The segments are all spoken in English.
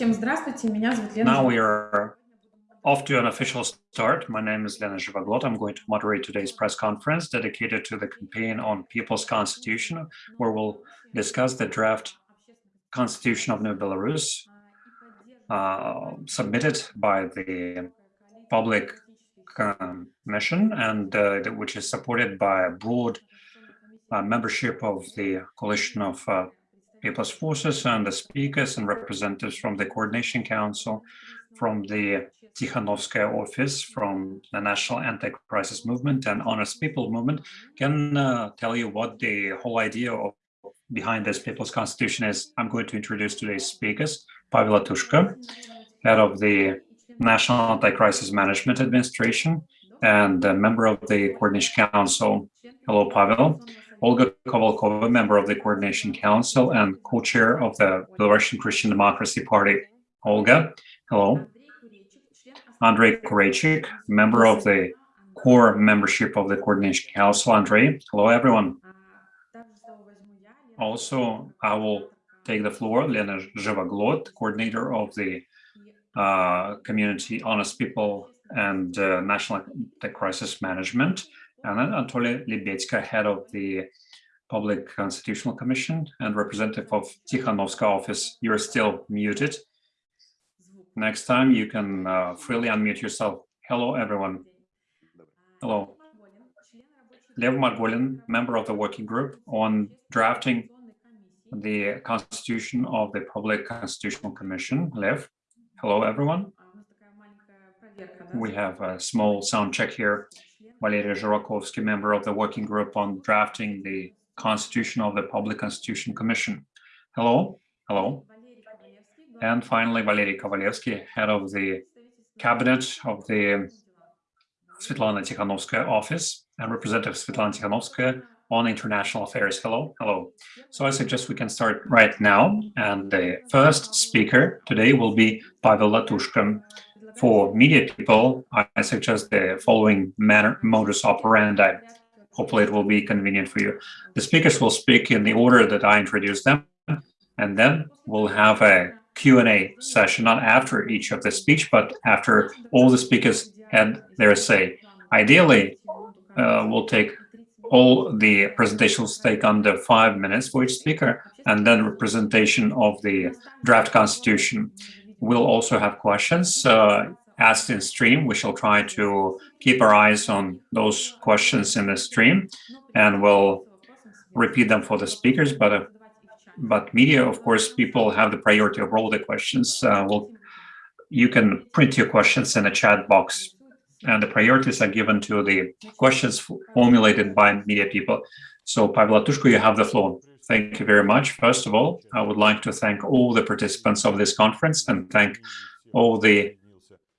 Всем здравствуйте, меня зовут Лена. Now we are off to an official start. My name is Lena Zhivaglot. I'm going to moderate today's press conference dedicated to the campaign on People's Constitution, where we'll discuss the draft Constitution of New Belarus uh, submitted by the public commission and uh, which is supported by a broad uh, membership of the coalition of uh, People's Forces and the speakers and representatives from the Coordination Council, from the Tikhanovskaya office, from the National Anti-Crisis Movement and Honest People Movement can uh, tell you what the whole idea of behind this People's Constitution is. I'm going to introduce today's speakers, Pavel Latushka, head of the National Anti-Crisis Management Administration and a member of the Coordination Council. Hello, Pavel. Olga Kovalkova, member of the Coordination Council and co-chair of the Belarusian Christian Democracy Party. Olga, hello. Andrei Kureichik, member of the core membership of the Coordination Council. Andrei, hello, everyone. Also, I will take the floor, Lena Zhivaglot, coordinator of the uh, Community Honest People and uh, National Crisis Management Anatoly Lebedko, head of the Public Constitutional Commission and representative of Tikhanovska office. You're still muted. Next time you can uh, freely unmute yourself. Hello, everyone. Hello. Lev Margolin, member of the working group on drafting the constitution of the Public Constitutional Commission. Lev, hello, everyone. We have a small sound check here. Valery Zhurakovsky, member of the working group on drafting the constitution of the Public Constitution Commission. Hello, hello. And finally, Valery Kovalevsky, head of the cabinet of the Svetlana Tikhanovskaya office and representative Svetlana Tikhanovskaya on international affairs. Hello, hello. So I suggest we can start right now. And the first speaker today will be Pavel Latushka. For media people, I suggest the following manner, modus operandi. Hopefully it will be convenient for you. The speakers will speak in the order that I introduce them, and then we'll have a Q&A session, not after each of the speech, but after all the speakers had their say. Ideally, uh, we'll take all the presentations take under five minutes for each speaker, and then representation of the draft constitution. We'll also have questions uh, asked in stream. We shall try to keep our eyes on those questions in the stream, and we'll repeat them for the speakers. But uh, but media, of course, people have the priority over all the questions. Uh, well, you can print your questions in a chat box, and the priorities are given to the questions formulated by media people. So, Pavel Latushko, you have the floor. Thank you very much. First of all, I would like to thank all the participants of this conference and thank all the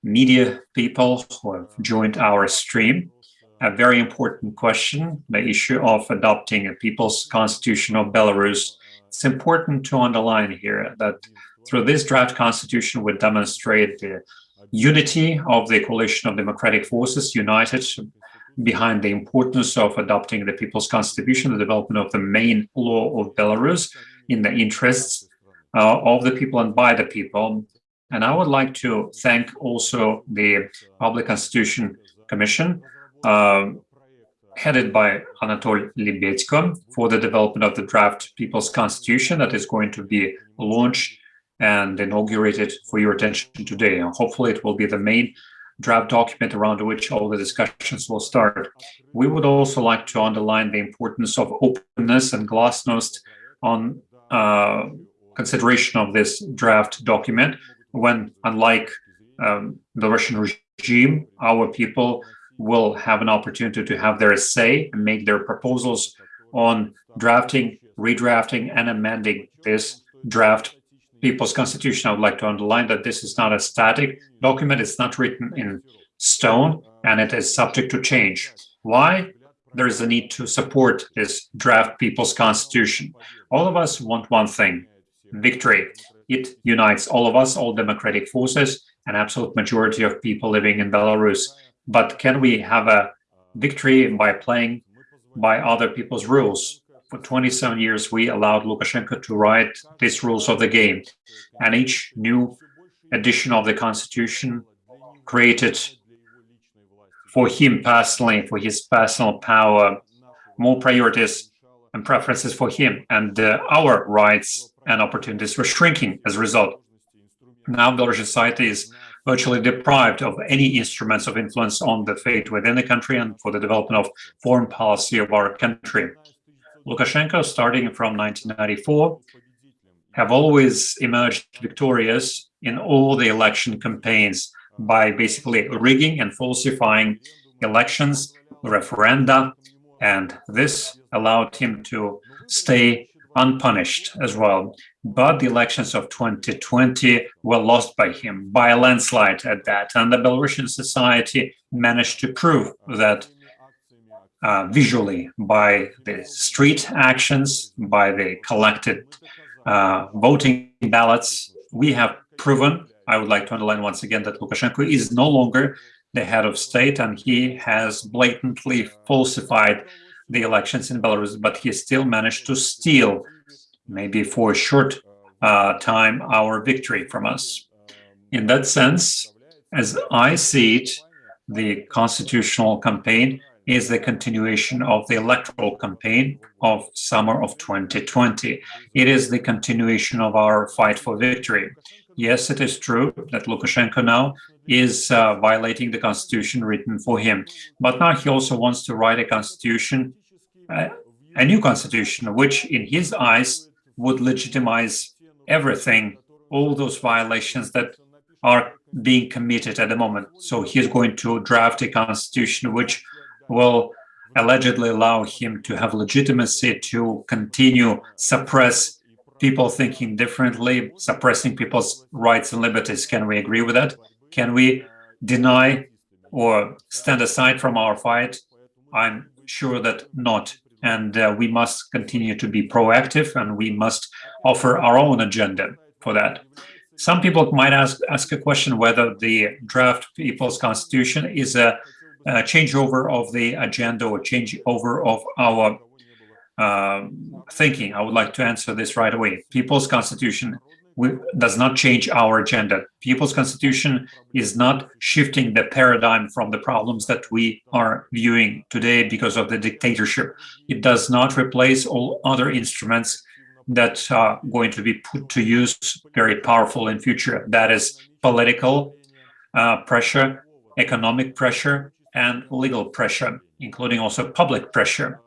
media people who have joined our stream. A very important question, the issue of adopting a people's constitution of Belarus. It's important to underline here that through this draft constitution we demonstrate the unity of the coalition of democratic forces united behind the importance of adopting the People's Constitution, the development of the main law of Belarus in the interests uh, of the people and by the people. And I would like to thank also the Public Constitution Commission, uh, headed by Anatoly Lebedko, for the development of the draft People's Constitution that is going to be launched and inaugurated for your attention today. And hopefully it will be the main draft document around which all the discussions will start. We would also like to underline the importance of openness and glasnost on uh, consideration of this draft document when, unlike um, the Russian regime, our people will have an opportunity to have their say and make their proposals on drafting, redrafting, and amending this draft People's Constitution, I would like to underline that this is not a static document. It's not written in stone and it is subject to change. Why? There is a need to support this draft People's Constitution. All of us want one thing, victory. It unites all of us, all democratic forces, an absolute majority of people living in Belarus. But can we have a victory by playing by other people's rules? For 27 years, we allowed Lukashenko to write these rules of the game. And each new edition of the constitution created for him personally, for his personal power, more priorities and preferences for him, and uh, our rights and opportunities were shrinking as a result. Now Belarusian society is virtually deprived of any instruments of influence on the fate within the country and for the development of foreign policy of our country. Lukashenko, starting from 1994, have always emerged victorious in all the election campaigns by basically rigging and falsifying elections, referenda, and this allowed him to stay unpunished as well. But the elections of 2020 were lost by him by a landslide at that. And the Belarusian society managed to prove that uh, visually by the street actions, by the collected uh, voting ballots, we have proven, I would like to underline once again, that Lukashenko is no longer the head of state and he has blatantly falsified the elections in Belarus, but he still managed to steal, maybe for a short uh, time, our victory from us. In that sense, as I see it, the constitutional campaign is the continuation of the electoral campaign of summer of 2020. It is the continuation of our fight for victory. Yes, it is true that Lukashenko now is uh, violating the constitution written for him. But now he also wants to write a constitution, uh, a new constitution, which in his eyes would legitimize everything, all those violations that are being committed at the moment. So he's going to draft a constitution which will allegedly allow him to have legitimacy to continue suppress people thinking differently, suppressing people's rights and liberties. Can we agree with that? Can we deny or stand aside from our fight? I'm sure that not. And uh, we must continue to be proactive and we must offer our own agenda for that. Some people might ask, ask a question whether the draft People's Constitution is a, a changeover of the agenda or changeover of our um, thinking. I would like to answer this right away. People's Constitution does not change our agenda. People's Constitution is not shifting the paradigm from the problems that we are viewing today because of the dictatorship. It does not replace all other instruments that are going to be put to use very powerful in future. That is political uh, pressure, economic pressure, and legal pressure, including also public pressure.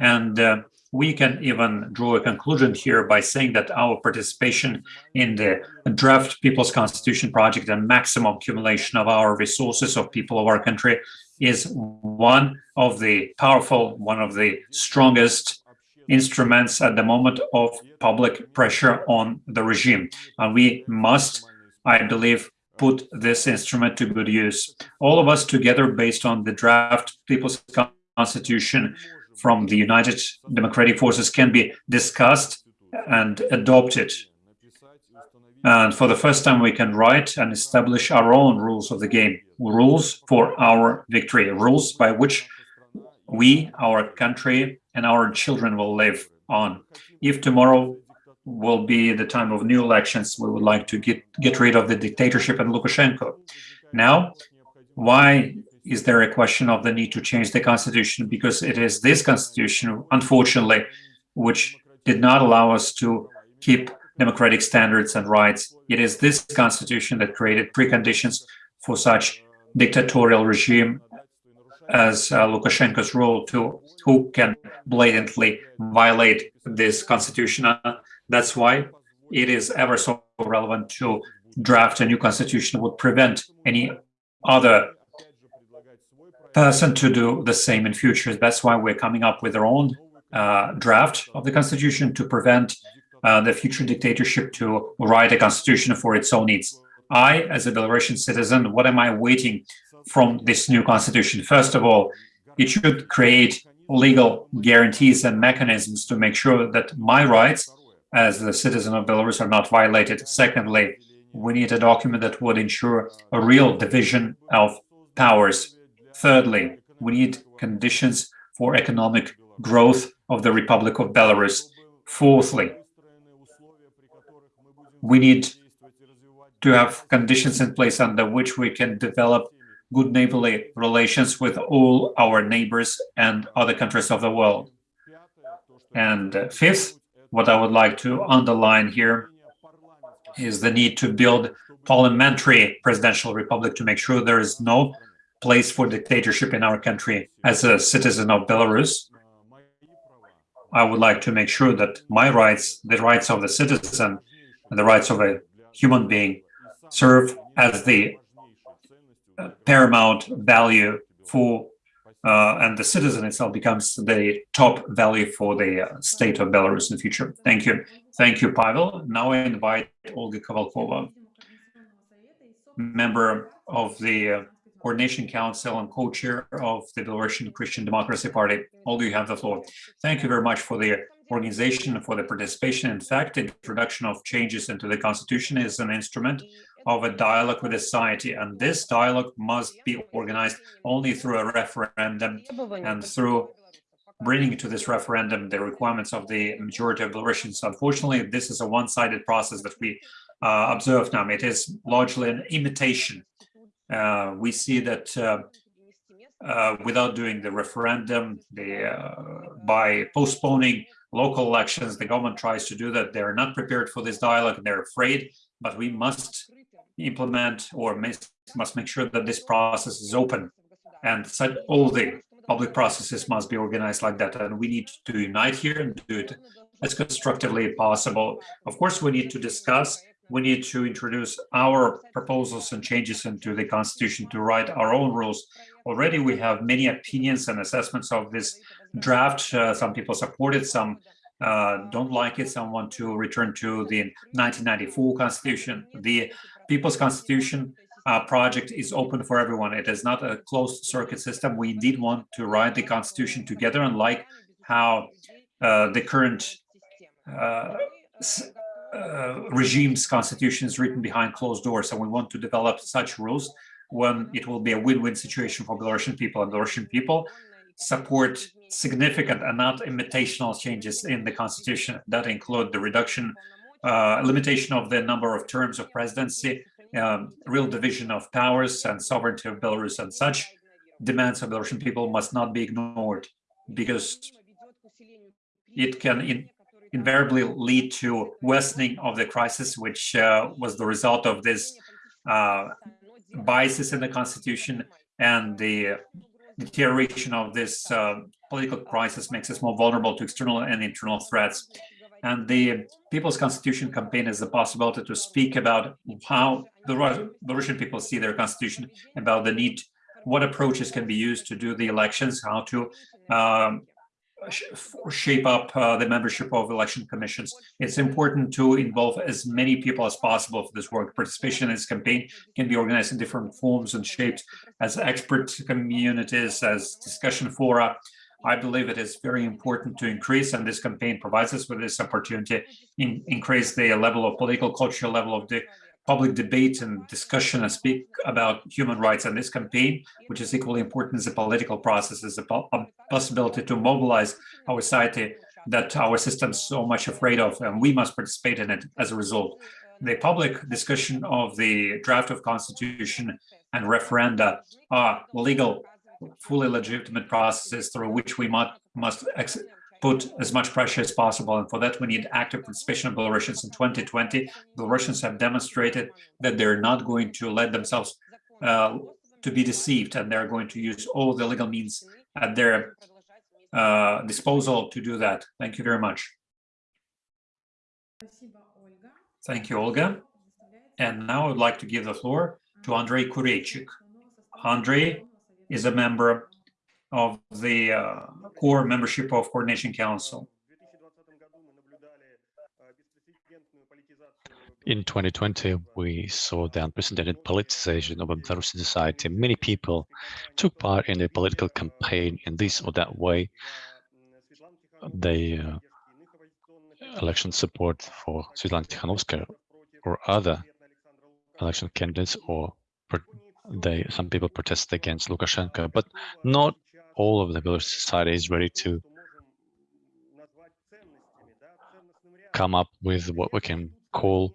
And uh, we can even draw a conclusion here by saying that our participation in the draft People's Constitution project and maximum accumulation of our resources of people of our country is one of the powerful, one of the strongest instruments at the moment of public pressure on the regime. And we must, I believe, put this instrument to good use. All of us together, based on the draft People's Constitution, from the United Democratic Forces can be discussed and adopted. And for the first time, we can write and establish our own rules of the game, rules for our victory, rules by which we, our country, and our children will live on. If tomorrow will be the time of new elections, we would like to get, get rid of the dictatorship and Lukashenko. Now, why is there a question of the need to change the constitution because it is this constitution, unfortunately, which did not allow us to keep democratic standards and rights. It is this constitution that created preconditions for such dictatorial regime as uh, Lukashenko's rule to who can blatantly violate this constitution. Uh, that's why it is ever so relevant to draft a new constitution would prevent any other person to do the same in future. That's why we're coming up with our own uh, draft of the constitution to prevent uh, the future dictatorship to write a constitution for its own needs. I, as a Belarusian citizen, what am I waiting from this new constitution? First of all, it should create legal guarantees and mechanisms to make sure that my rights as the citizen of Belarus are not violated. Secondly, we need a document that would ensure a real division of powers Thirdly, we need conditions for economic growth of the Republic of Belarus. Fourthly, we need to have conditions in place under which we can develop good neighborly relations with all our neighbors and other countries of the world. And fifth, what I would like to underline here is the need to build parliamentary presidential republic to make sure there is no place for dictatorship in our country. As a citizen of Belarus, I would like to make sure that my rights, the rights of the citizen, and the rights of a human being serve as the uh, paramount value for uh, and the citizen itself becomes the top value for the uh, state of Belarus in the future. Thank you. Thank you, Pavel. Now I invite Olga Kovalkova, member of the uh, Coordination Council and co-chair of the Belarusian Christian Democracy Party. Olga, you have the floor. Thank you very much for the organization, and for the participation. In fact, introduction of changes into the constitution is an instrument of a dialogue with society, and this dialogue must be organized only through a referendum and through bringing to this referendum the requirements of the majority of Belarusians. Unfortunately, this is a one-sided process that we uh, observe now. It is largely an imitation. Uh, we see that uh, uh without doing the referendum, the, uh, by postponing local elections, the government tries to do that. They're not prepared for this dialogue and they're afraid, but we must implement or must make sure that this process is open and all the public processes must be organized like that. And we need to unite here and do it as constructively as possible. Of course, we need to discuss, we need to introduce our proposals and changes into the constitution to write our own rules. Already we have many opinions and assessments of this draft. Uh, some people support it, some uh, don't like it, some want to return to the 1994 constitution. The People's Constitution uh, project is open for everyone. It is not a closed circuit system. We did want to write the constitution together and like how uh, the current uh, uh, regime's constitution is written behind closed doors. And we want to develop such rules when it will be a win-win situation for Belarusian people and Belarusian people support significant and not imitational changes in the constitution that include the reduction uh, limitation of the number of terms of presidency, um, real division of powers and sovereignty of Belarus and such demands of Belarusian people must not be ignored because it can in, invariably lead to worsening of the crisis, which uh, was the result of this uh, biases in the constitution and the deterioration of this uh, political crisis makes us more vulnerable to external and internal threats. And the People's Constitution campaign is the possibility to speak about how the, the Russian people see their constitution, about the need, what approaches can be used to do the elections, how to um, shape up uh, the membership of election commissions. It's important to involve as many people as possible for this work. Participation in this campaign can be organized in different forms and shapes as expert communities, as discussion fora, I believe it is very important to increase, and this campaign provides us with this opportunity, in, increase the level of political culture, level of the public debate and discussion and speak about human rights. And this campaign, which is equally important as a political process, is a, a possibility to mobilize our society that our system is so much afraid of, and we must participate in it as a result. The public discussion of the draft of constitution and referenda are legal fully legitimate processes through which we must, must put as much pressure as possible. And for that, we need active participation of Belarusians in 2020. Belarusians have demonstrated that they're not going to let themselves uh, to be deceived, and they're going to use all the legal means at their uh, disposal to do that. Thank you very much. Thank you, Olga. And now I would like to give the floor to Andrei Kureichik. Andrei is a member of the uh, core membership of Coordination Council. In 2020, we saw the unprecedented politicization of Belarusian society. Many people took part in the political campaign in this or that way. They uh, election support for Svetlana Tikhanovskaya or other election candidates or they some people protest against Lukashenko, but not all of the Belarusian society is ready to come up with what we can call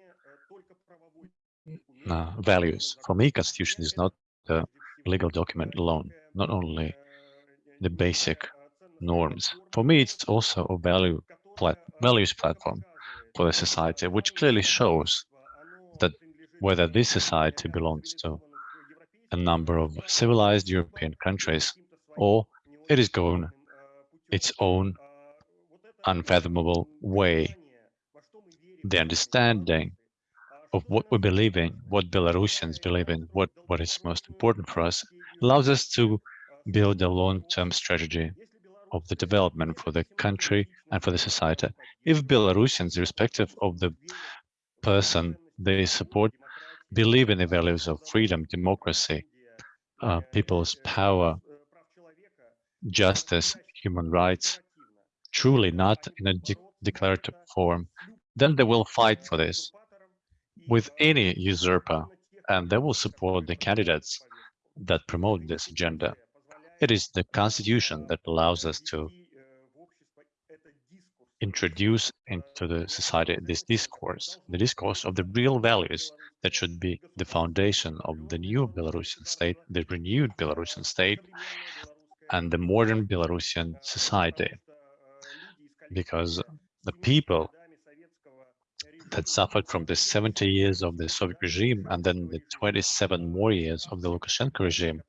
uh, values. For me, constitution is not the legal document alone, not only the basic norms. For me, it's also a value plat values platform for the society, which clearly shows that whether this society belongs to a number of civilized European countries or it is going its own unfathomable way. The understanding of what we believe in, what Belarusians believe in, what, what is most important for us, allows us to build a long-term strategy of the development for the country and for the society. If Belarusians, irrespective of the person they support, believe in the values of freedom, democracy, uh, people's power, justice, human rights, truly not in a de declarative form, then they will fight for this with any usurper, and they will support the candidates that promote this agenda. It is the constitution that allows us to introduce into the society this discourse, the discourse of the real values that should be the foundation of the new Belarusian state, the renewed Belarusian state, and the modern Belarusian society. Because the people that suffered from the 70 years of the Soviet regime and then the 27 more years of the Lukashenko regime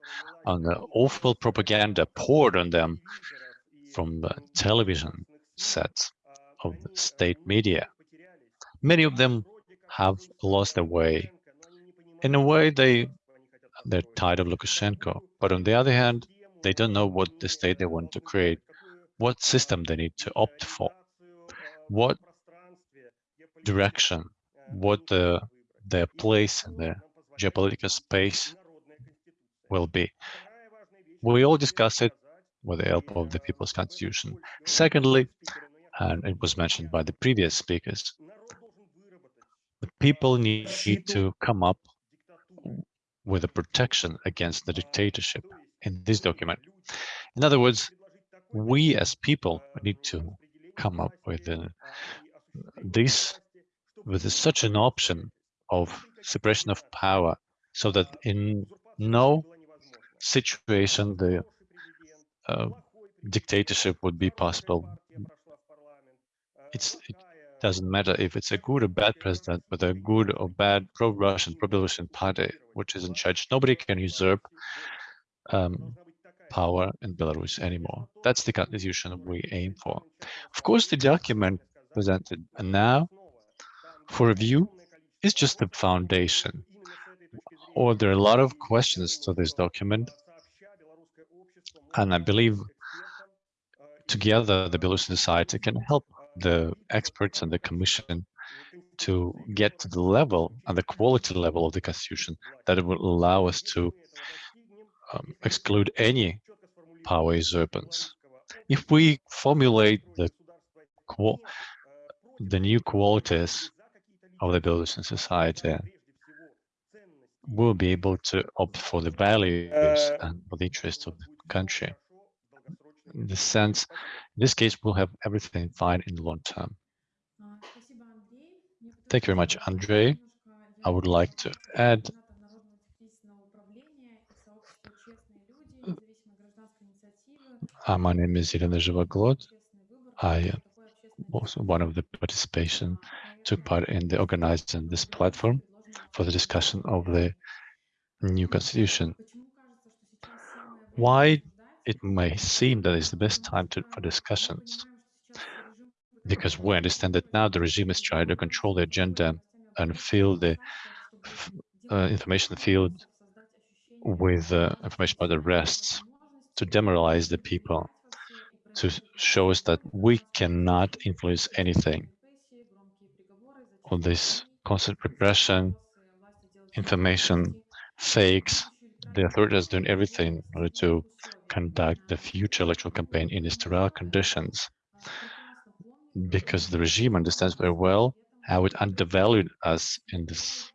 and the awful propaganda poured on them from the television sets of state media. Many of them have lost their way. In a way, they, they're tired of Lukashenko. But on the other hand, they don't know what the state they want to create, what system they need to opt for, what direction, what the, their place in the geopolitical space will be. We all discuss it with the help of the People's Constitution. Secondly, and it was mentioned by the previous speakers, the people need, to come up with a protection against the dictatorship in this document. In other words, we as people need to come up with uh, this with such an option of separation of power so that in no situation the uh, dictatorship would be possible. It's, it doesn't matter if it's a good or bad president, but a good or bad pro-Russian, pro-Belarusian party which is in charge. Nobody can usurp um, power in Belarus anymore. That's the constitution we aim for. Of course, the document presented now for review is just the foundation. Or there are a lot of questions to this document. And I believe together the Belarusian society can help the experts and the commission to get to the level and the quality level of the constitution that it will allow us to um, exclude any power usurpance. If we formulate the the new qualities of the Belarusian society, we'll be able to opt for the values and for the interests of the country. In this sense, in this case, we'll have everything fine in the long term. Thank you very much, Andrei. I would like to add Uh, my name is Irina Zhivaglot. I was one of the participation, took part in the organizing this platform for the discussion of the new constitution. Why it may seem that it's the best time to, for discussions? Because we understand that now the regime is trying to control the agenda and fill the uh, information field with uh, information about arrests to demoralize the people, to show us that we cannot influence anything. All this constant repression, information, fakes, the authorities doing everything in order to conduct the future electoral campaign in sterile conditions because the regime understands very well how it undervalued us in this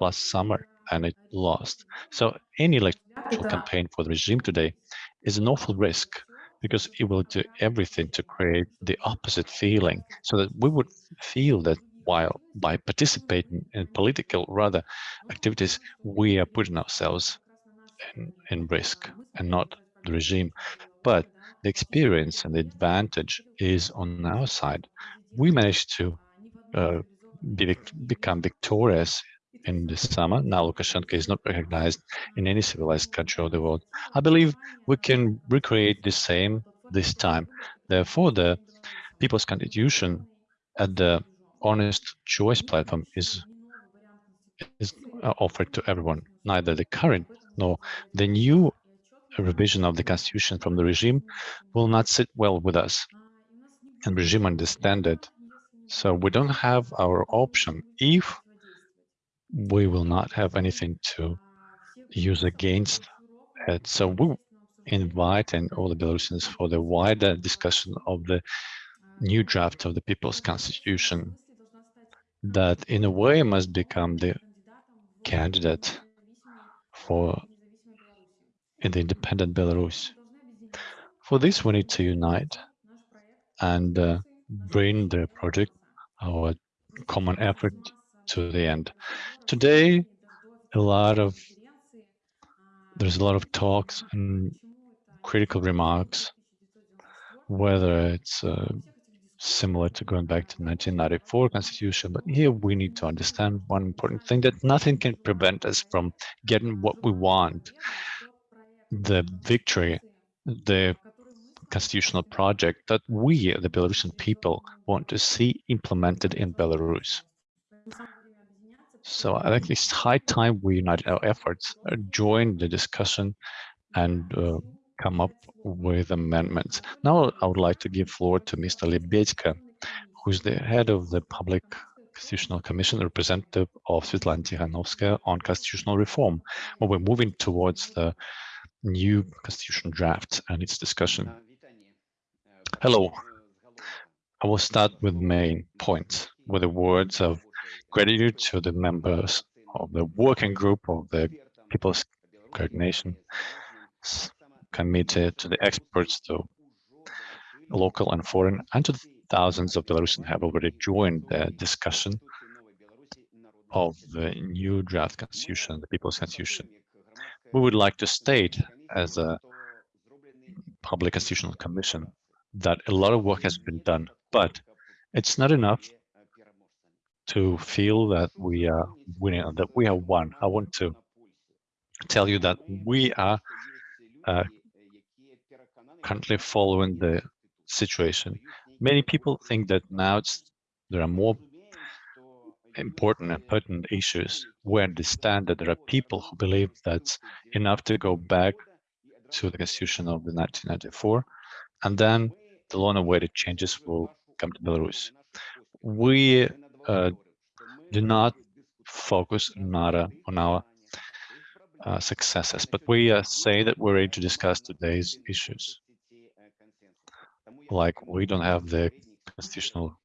last summer and it lost. So any electoral campaign for the regime today is an awful risk because it will do everything to create the opposite feeling so that we would feel that while by participating in political rather activities, we are putting ourselves in, in risk and not the regime. But the experience and the advantage is on our side. We managed to uh, be, become victorious in the summer. Now Lukashenko is not recognized in any civilized country of the world. I believe we can recreate the same this time. Therefore, the People's Constitution at the Honest Choice platform is, is uh, offered to everyone. Neither the current nor the new revision of the Constitution from the regime will not sit well with us. And regime understand it. So we don't have our option if we will not have anything to use against it. So we invite and all the Belarusians for the wider discussion of the new draft of the People's Constitution that in a way must become the candidate for in the independent Belarus. For this, we need to unite and uh, bring the project, our common effort to the end. Today, a lot of there's a lot of talks and critical remarks, whether it's uh, similar to going back to 1994 constitution, but here we need to understand one important thing that nothing can prevent us from getting what we want. The victory, the constitutional project that we, the Belarusian people, want to see implemented in Belarus. So I think it's high time we unite our efforts, uh, join the discussion and uh, come up with amendments. Now I would like to give floor to Mr. Lebedko, who's the head of the Public Constitutional Commission, representative of Svetlana Tikhanovskaya on constitutional reform. Well, we're moving towards the new constitution draft and its discussion. Hello. I will start with main points, with the words of gratitude to the members of the working group of the People's Coordination Committee, to the experts, to local and foreign, and to thousands of Belarusians have already joined the discussion of the new draft constitution, the People's Constitution. We would like to state as a public constitutional commission that a lot of work has been done, but it's not enough to feel that we are winning, that we have won. I want to tell you that we are uh, currently following the situation. Many people think that now there are more important and pertinent issues. We understand that there are people who believe that's enough to go back to the constitution of the 1994, and then the long-awaited changes will come to Belarus. We uh, do not focus on our, on our uh, successes, but we uh, say that we're ready to discuss today's issues like we don't have the constitutional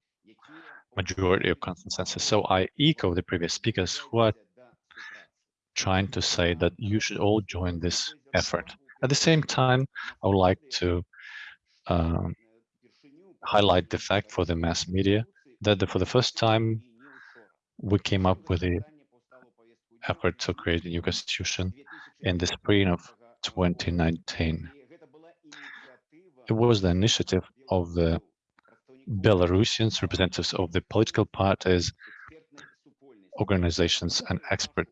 majority of consensus. So I echo the previous speakers who are trying to say that you should all join this effort. At the same time, I would like to um, highlight the fact for the mass media that the, for the first time we came up with the effort to create a new constitution in the spring of 2019. It was the initiative of the Belarusians, representatives of the political parties, organizations, and expert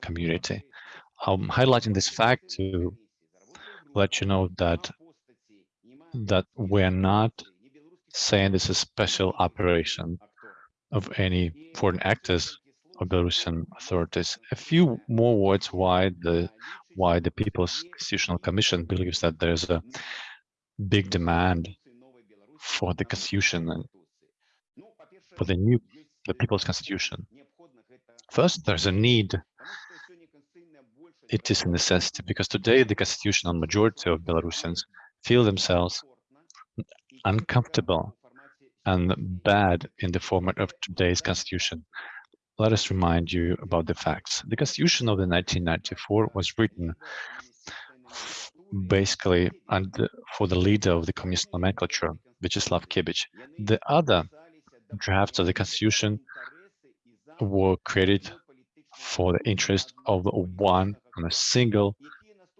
community. I'm highlighting this fact to let you know that that we're not saying this is a special operation of any foreign actors or Belarusian authorities. A few more words why the why the People's Constitutional Commission believes that there's a big demand for the constitution and for the new the people's constitution. First, there's a need. It is a necessity because today the constitutional majority of Belarusians feel themselves uncomfortable and bad in the format of today's constitution. Let us remind you about the facts. The constitution of the 1994 was written basically and for the leader of the communist nomenclature, Vyacheslav Kebich. The other drafts of the constitution were created for the interest of one and a single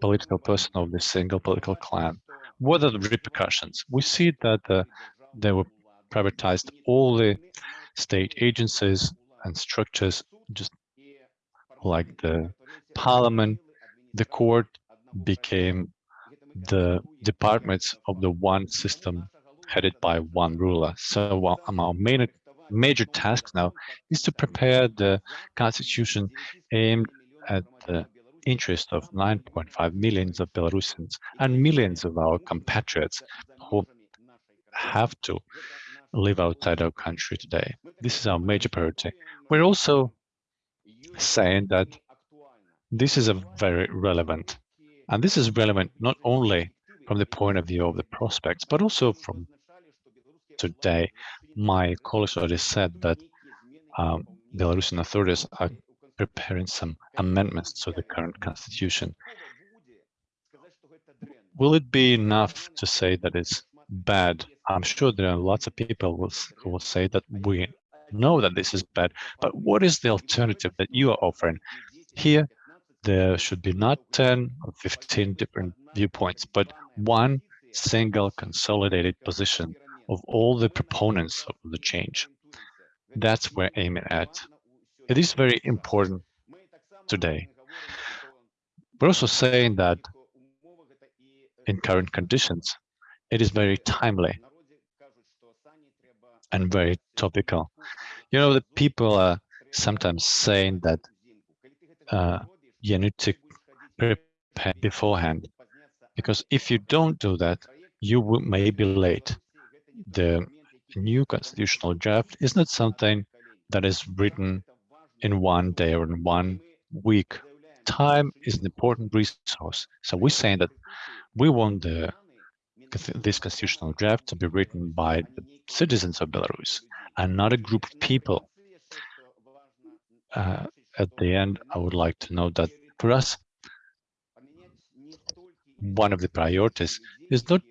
political person of the single political clan. What are the repercussions? We see that uh, they were privatized all the state agencies and structures, just like the parliament, the court became the departments of the one system headed by one ruler. So um, our main major task now is to prepare the constitution aimed at the interest of 9.5 millions of Belarusians and millions of our compatriots who have to live outside our country today. This is our major priority. We're also saying that this is a very relevant, and this is relevant not only from the point of view of the prospects, but also from today. My colleagues already said that um, Belarusian authorities are preparing some amendments to the current constitution. Will it be enough to say that it's bad? I'm sure there are lots of people will, who will say that we know that this is bad, but what is the alternative that you are offering? Here, there should be not 10 or 15 different viewpoints, but one single consolidated position of all the proponents of the change. That's where aiming at. It is very important today. We're also saying that in current conditions, it is very timely and very topical. You know, the people are sometimes saying that uh, you need to prepare beforehand, because if you don't do that, you will, may be late the new constitutional draft is not something that is written in one day or in one week. Time is an important resource. So we're saying that we want the this constitutional draft to be written by the citizens of Belarus and not a group of people. Uh, at the end, I would like to note that for us, one of the priorities is not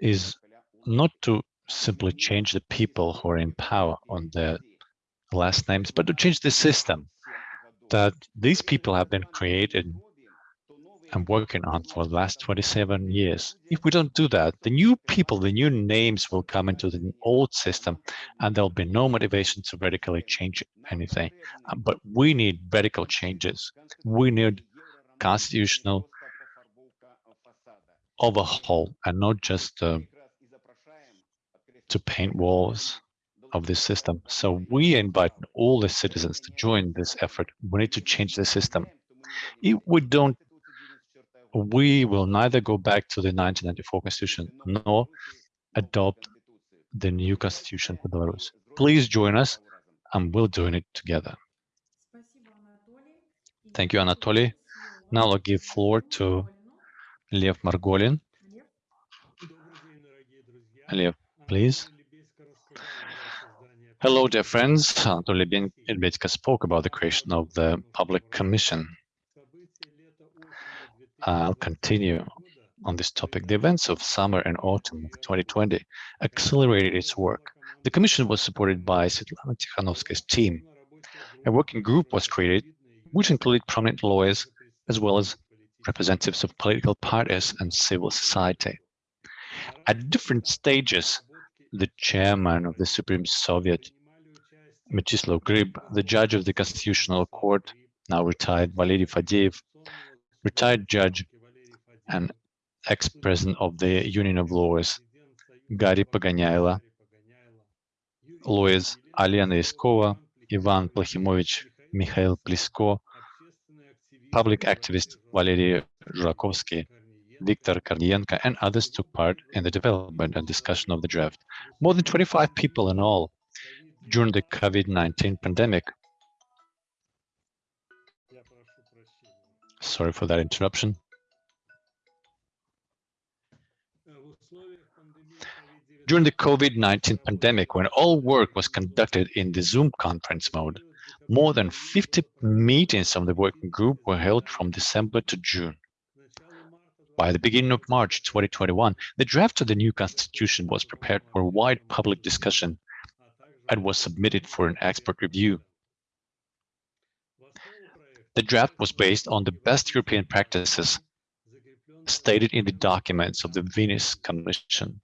is not to simply change the people who are in power on their last names, but to change the system that these people have been created and working on for the last 27 years. If we don't do that, the new people, the new names will come into the old system and there'll be no motivation to radically change anything. Uh, but we need radical changes. We need constitutional overhaul and not just uh, to paint walls of this system. So we invite all the citizens to join this effort. We need to change the system. If we don't, we will neither go back to the 1994 constitution nor adopt the new constitution for Belarus. Please join us and we'll do it together. Thank you, Anatoly. Now I'll give floor to Lev Margolin. Lev, please. Hello, dear friends. Anatoly Lebedko spoke about the creation of the public commission. I'll continue on this topic. The events of summer and autumn of 2020 accelerated its work. The commission was supported by Svetlana Tikhanovskaya's team. A working group was created, which included prominent lawyers, as well as representatives of political parties and civil society. At different stages, the chairman of the Supreme Soviet, Mechislav Grib, the judge of the Constitutional Court, now retired Valery Fadeev, retired judge and ex-president of the Union of Lawyers, Gary Pogonyailo, lawyers Aliana Iskova, Ivan Plahimovich, Mikhail Plisko, public activist Valery Zhurakovsky, Viktor Kornienko, and others took part in the development and discussion of the draft. More than 25 people in all during the COVID-19 pandemic. Sorry for that interruption. During the COVID-19 pandemic, when all work was conducted in the Zoom conference mode, more than 50 meetings of the working group were held from December to June. By the beginning of March 2021, the draft of the new constitution was prepared for wide public discussion and was submitted for an expert review. The draft was based on the best European practices stated in the documents of the Venice Commission.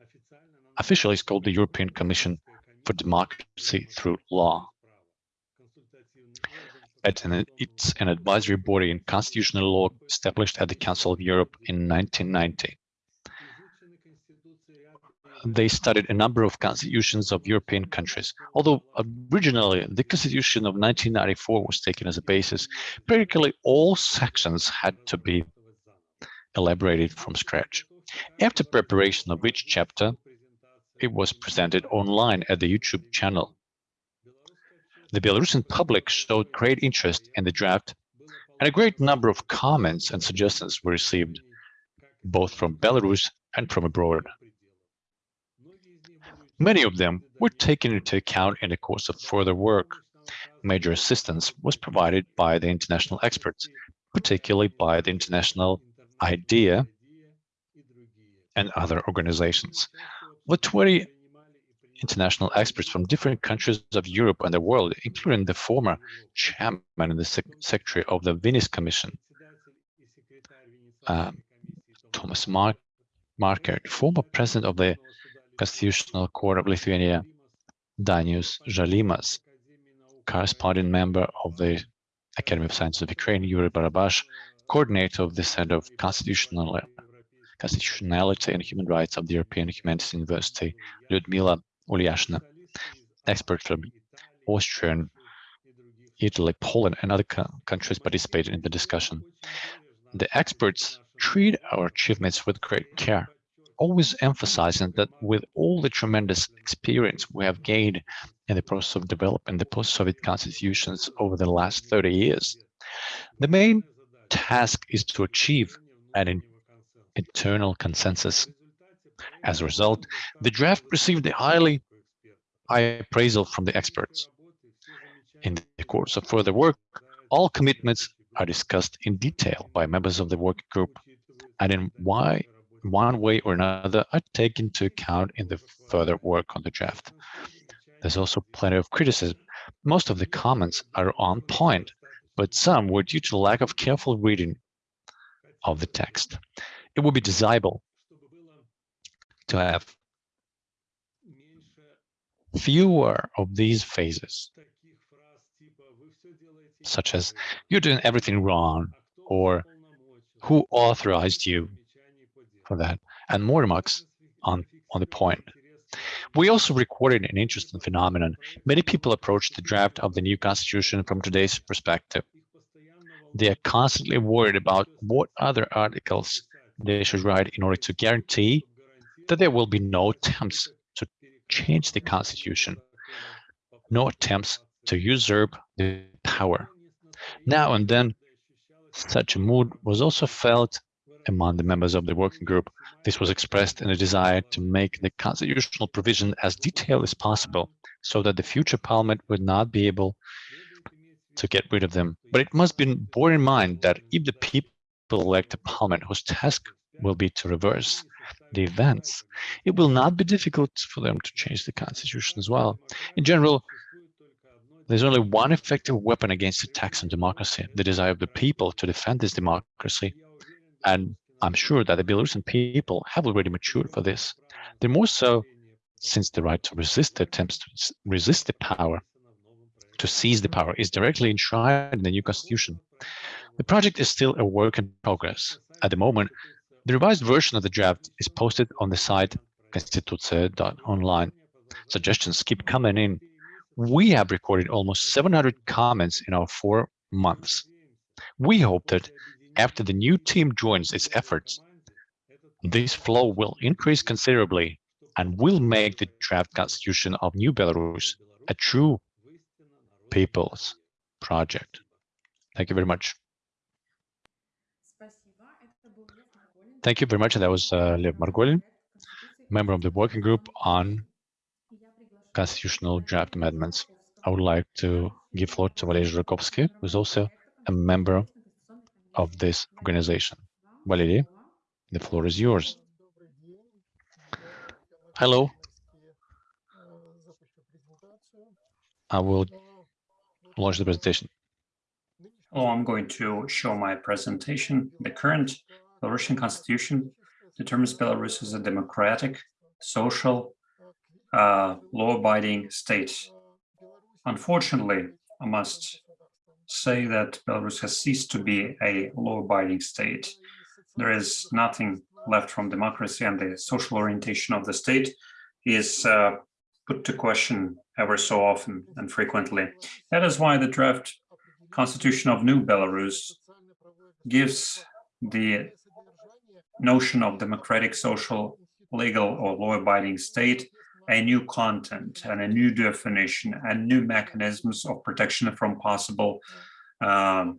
Officially, it's called the European Commission for Democracy Through Law. It's an advisory body in constitutional law established at the Council of Europe in 1990. They studied a number of constitutions of European countries. Although originally the Constitution of 1994 was taken as a basis, practically all sections had to be elaborated from scratch. After preparation of each chapter, it was presented online at the YouTube channel. The Belarusian public showed great interest in the draft, and a great number of comments and suggestions were received, both from Belarus and from abroad. Many of them were taken into account in the course of further work. Major assistance was provided by the international experts, particularly by the International IDEA and other organizations. The 20 international experts from different countries of Europe and the world, including the former chairman and the sec secretary of the Venice Commission, uh, Thomas Mark Markert, former president of the Constitutional Court of Lithuania, Dainius Žalimas, corresponding member of the Academy of Sciences of Ukraine, Yuri Barabash, coordinator of the Center of Constitutional Constitutionality and Human Rights of the European Humanities University, Lyudmila Ulyashina, expert from Austria, Italy, Poland, and other countries participated in the discussion. The experts treat our achievements with great care, always emphasizing that with all the tremendous experience we have gained in the process of developing the post-Soviet constitutions over the last 30 years, the main task is to achieve an internal consensus. As a result, the draft received a highly high appraisal from the experts. In the course of further work, all commitments are discussed in detail by members of the working group, and in why one way or another are taken into account in the further work on the draft. There's also plenty of criticism. Most of the comments are on point, but some were due to lack of careful reading of the text. It would be desirable to have fewer of these phases, such as you're doing everything wrong, or who authorized you for that, and more remarks on, on the point. We also recorded an interesting phenomenon. Many people approached the draft of the new constitution from today's perspective. They are constantly worried about what other articles they should write in order to guarantee that there will be no attempts to change the constitution, no attempts to usurp the power. Now and then, such a mood was also felt among the members of the working group. This was expressed in a desire to make the constitutional provision as detailed as possible so that the future parliament would not be able to get rid of them. But it must be borne in mind that if the people elect a parliament whose task will be to reverse the events, it will not be difficult for them to change the constitution as well. In general, there's only one effective weapon against attacks on democracy, the desire of the people to defend this democracy. And I'm sure that the Belarusian people have already matured for this. The more so since the right to resist the attempts to resist the power, to seize the power, is directly enshrined in the new constitution. The project is still a work in progress. At the moment, the revised version of the draft is posted on the site constituce.online. Suggestions keep coming in. We have recorded almost 700 comments in our four months. We hope that after the new team joins its efforts, this flow will increase considerably and will make the draft constitution of New Belarus a true people's project. Thank you very much. Thank you very much. That was uh, Lev Margolin, member of the working group on constitutional draft amendments. I would like to give floor to Valery Zhurakovsky, who is also a member of this organization. Valery, the floor is yours. Hello. I will launch the presentation. Oh, I'm going to show my presentation. The current Belarusian constitution determines Belarus as a democratic, social, uh, law-abiding state. Unfortunately, I must say that Belarus has ceased to be a law-abiding state. There is nothing left from democracy and the social orientation of the state is uh, put to question ever so often and frequently. That is why the draft constitution of New Belarus gives the notion of democratic, social, legal or law-abiding state a new content and a new definition and new mechanisms of protection from possible um,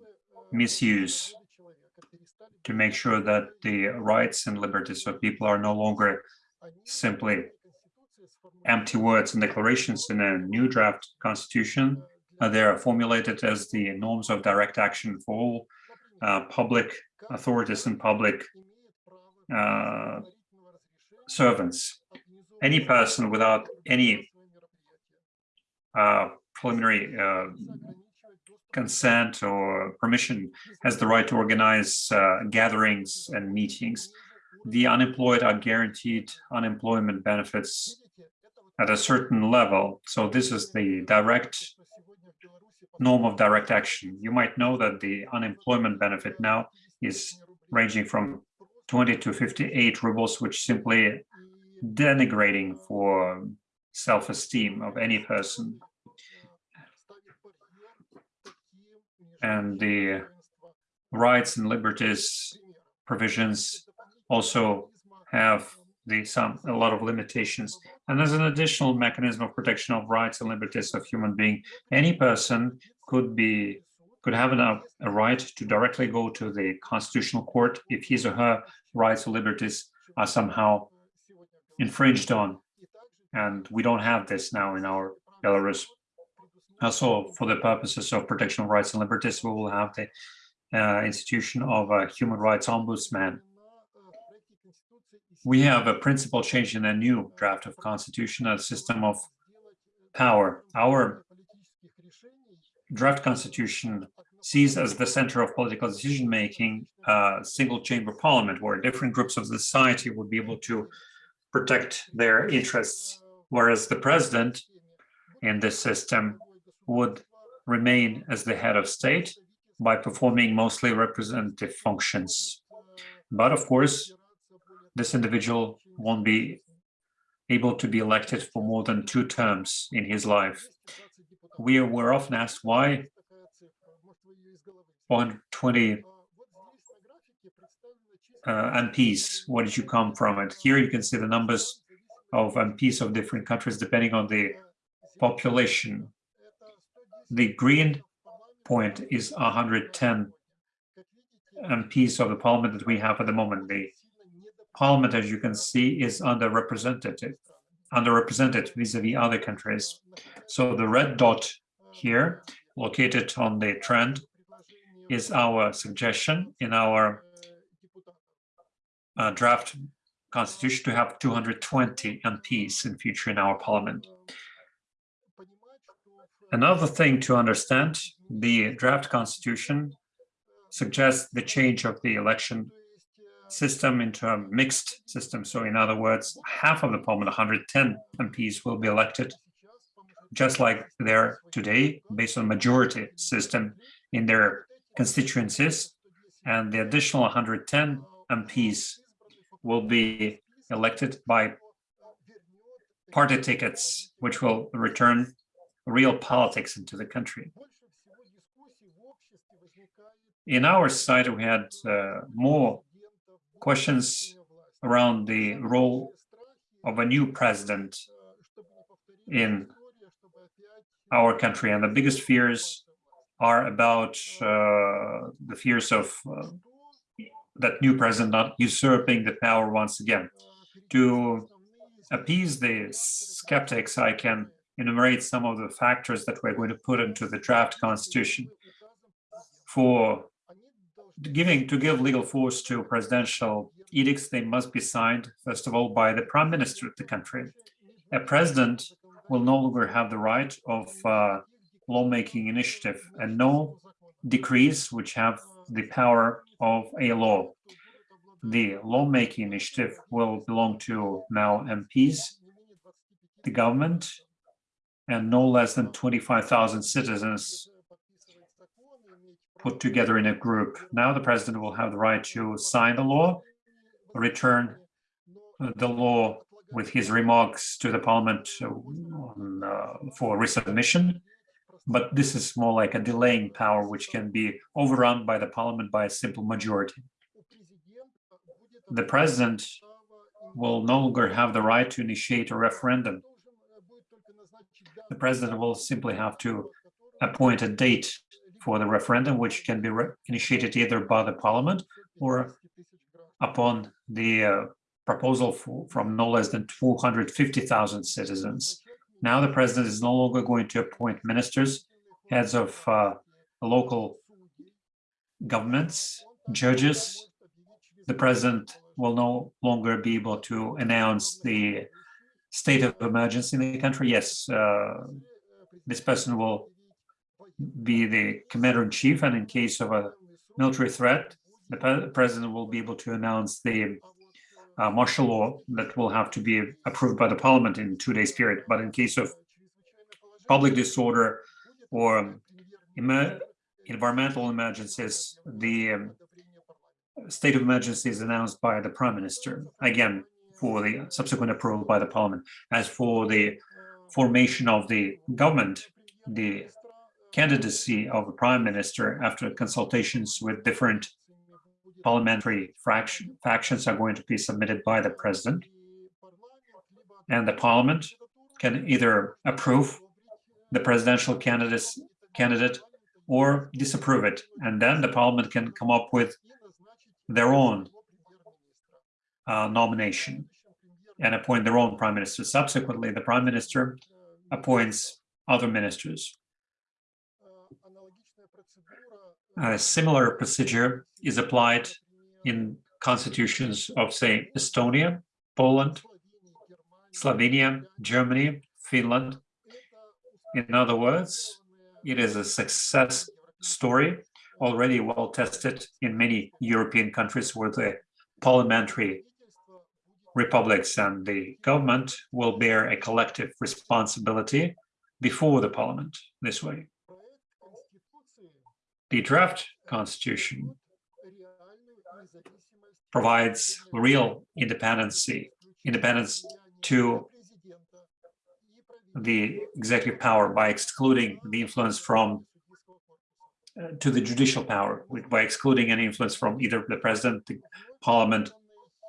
misuse to make sure that the rights and liberties of people are no longer simply empty words and declarations in a new draft constitution. Uh, they are formulated as the norms of direct action for all uh, public authorities and public uh, servants. Any person without any uh, preliminary uh, consent or permission has the right to organize uh, gatherings and meetings. The unemployed are guaranteed unemployment benefits at a certain level. So this is the direct norm of direct action. You might know that the unemployment benefit now is ranging from 20 to 58 rubles, which simply denigrating for self-esteem of any person. And the rights and liberties provisions also have the some a lot of limitations. And there's an additional mechanism of protection of rights and liberties of human being. Any person could be could have a right to directly go to the constitutional court if his or her rights or liberties are somehow infringed on. And we don't have this now in our Belarus. Also, for the purposes of protection of rights and liberties, we will have the uh, institution of a human rights ombudsman we have a principal change in a new draft of constitution, a system of power. Our draft constitution sees as the center of political decision-making a single chamber parliament where different groups of society would be able to protect their interests, whereas the president in this system would remain as the head of state by performing mostly representative functions. But of course, this individual won't be able to be elected for more than two terms in his life. We were often asked why 120 uh, MPs, where did you come from? And here you can see the numbers of MPs of different countries depending on the population. The green point is 110 MPs of the parliament that we have at the moment. The Parliament, as you can see, is underrepresented, underrepresented vis-a-vis -vis other countries. So the red dot here, located on the trend, is our suggestion in our uh, draft constitution to have 220 MPs in future in our parliament. Another thing to understand, the draft constitution suggests the change of the election system into a mixed system. So in other words, half of the parliament, 110 MPs will be elected just like they're today based on majority system in their constituencies. And the additional 110 MPs will be elected by party tickets, which will return real politics into the country. In our side, we had uh, more questions around the role of a new president in our country. And the biggest fears are about uh, the fears of uh, that new president not usurping the power once again. To appease the skeptics, I can enumerate some of the factors that we're going to put into the draft constitution. For giving to give legal force to presidential edicts, they must be signed, first of all, by the prime minister of the country. A president will no longer have the right of uh, lawmaking initiative and no decrees which have the power of a law. The lawmaking initiative will belong to now MPs, the government, and no less than 25,000 citizens put together in a group. Now the president will have the right to sign the law, return the law with his remarks to the parliament on, uh, for resubmission. But this is more like a delaying power, which can be overrun by the parliament by a simple majority. The president will no longer have the right to initiate a referendum. The president will simply have to appoint a date for the referendum, which can be initiated either by the parliament or upon the uh, proposal for, from no less than 250,000 citizens. Now the president is no longer going to appoint ministers, heads of uh, local governments, judges. The president will no longer be able to announce the state of emergency in the country. Yes, uh, this person will be the commander-in-chief, and in case of a military threat, the president will be able to announce the uh, martial law that will have to be approved by the parliament in two days period. But in case of public disorder or environmental emergencies, the um, state of emergency is announced by the prime minister, again, for the subsequent approval by the parliament. As for the formation of the government, the candidacy of the prime minister after consultations with different parliamentary fraction, factions are going to be submitted by the president. And the parliament can either approve the presidential candidates, candidate or disapprove it. And then the parliament can come up with their own uh, nomination and appoint their own prime minister. Subsequently, the prime minister appoints other ministers. A similar procedure is applied in constitutions of, say, Estonia, Poland, Slovenia, Germany, Finland. In other words, it is a success story already well tested in many European countries where the parliamentary republics and the government will bear a collective responsibility before the parliament this way. The draft constitution provides real independency, independence to the executive power by excluding the influence from uh, to the judicial power by excluding any influence from either the president, the parliament,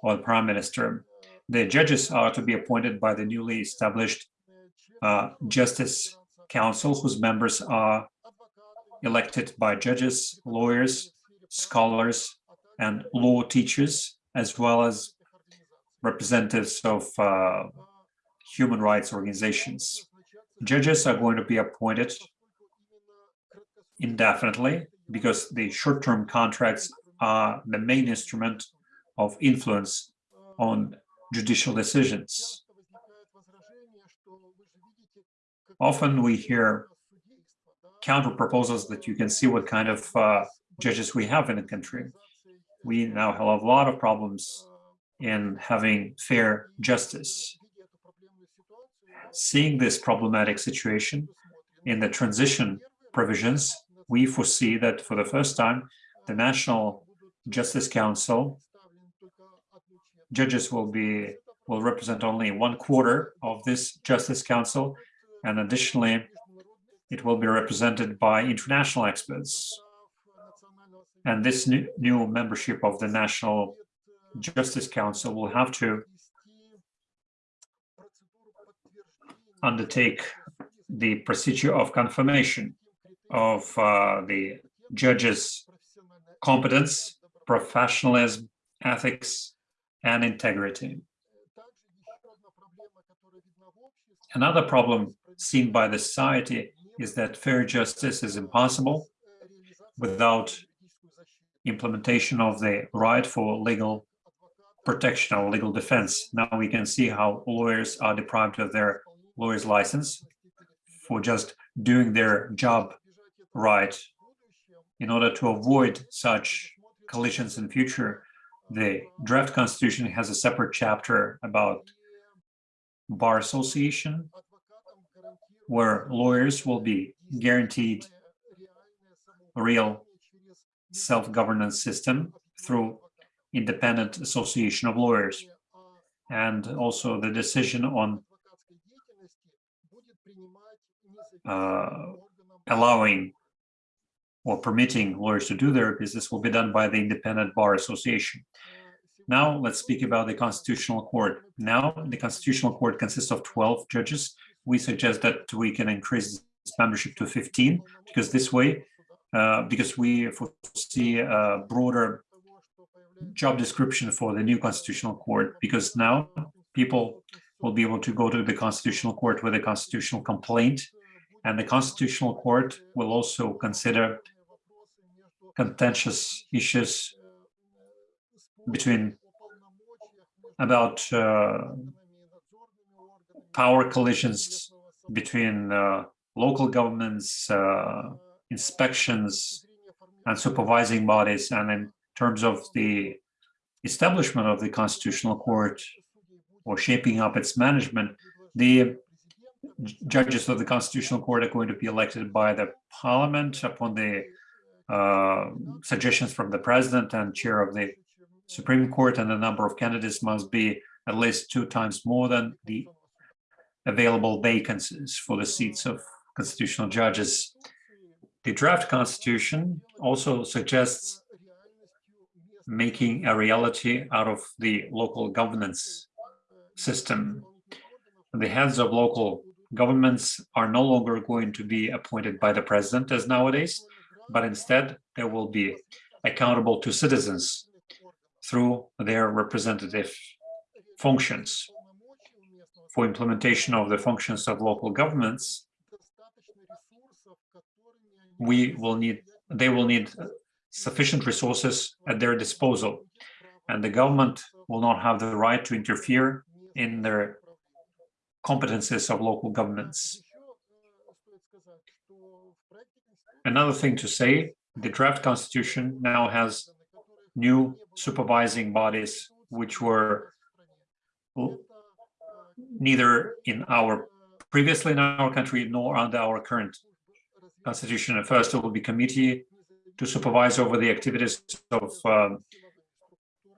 or the prime minister. The judges are to be appointed by the newly established uh, Justice Council, whose members are elected by judges, lawyers, scholars, and law teachers, as well as representatives of uh, human rights organizations. Judges are going to be appointed indefinitely because the short-term contracts are the main instrument of influence on judicial decisions. Often we hear counter proposals that you can see what kind of uh, judges we have in the country. We now have a lot of problems in having fair justice. Seeing this problematic situation in the transition provisions, we foresee that for the first time, the National Justice Council judges will be will represent only one quarter of this Justice Council, and additionally, it will be represented by international experts. And this new, membership of the National Justice Council will have to undertake the procedure of confirmation of uh, the judges' competence, professionalism, ethics, and integrity. Another problem seen by the society is that fair justice is impossible without implementation of the right for legal protection or legal defense. Now we can see how lawyers are deprived of their lawyer's license for just doing their job right. In order to avoid such collisions in future, the draft constitution has a separate chapter about bar association, where lawyers will be guaranteed a real self-governance system through independent association of lawyers and also the decision on uh, allowing or permitting lawyers to do their business will be done by the Independent Bar Association. Now let's speak about the Constitutional Court. Now the Constitutional Court consists of 12 judges. We suggest that we can increase membership to 15 because this way, uh, because we foresee a broader job description for the new Constitutional Court because now people will be able to go to the Constitutional Court with a constitutional complaint and the Constitutional Court will also consider contentious issues between about uh, power collisions between uh, local governments, uh, inspections, and supervising bodies. And in terms of the establishment of the Constitutional Court or shaping up its management, the judges of the Constitutional Court are going to be elected by the parliament upon the uh, suggestions from the president and chair of the Supreme Court, and the number of candidates must be at least two times more than the available vacancies for the seats of constitutional judges. The draft constitution also suggests making a reality out of the local governance system. The heads of local governments are no longer going to be appointed by the president as nowadays, but instead they will be accountable to citizens through their representative functions. For implementation of the functions of local governments, we will need, they will need sufficient resources at their disposal, and the government will not have the right to interfere in their competences of local governments. Another thing to say, the draft constitution now has new supervising bodies, which were neither in our previously in our country nor under our current constitution. First, it will be committee to supervise over the activities of um,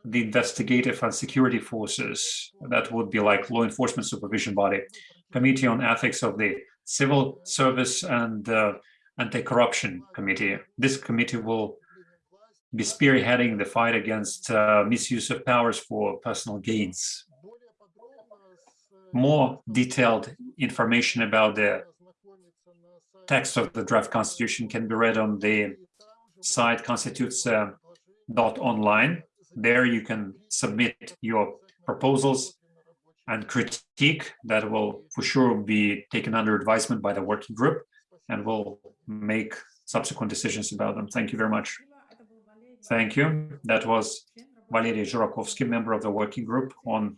the investigative and security forces. That would be like law enforcement supervision body, committee on ethics of the civil service and uh, anti-corruption committee. This committee will be spearheading the fight against uh, misuse of powers for personal gains. More detailed information about the text of the draft constitution can be read on the site constitutes.online. Uh, there you can submit your proposals and critique that will for sure be taken under advisement by the working group and will make subsequent decisions about them. Thank you very much. Thank you. That was Valery Zhurakovsky, member of the working group on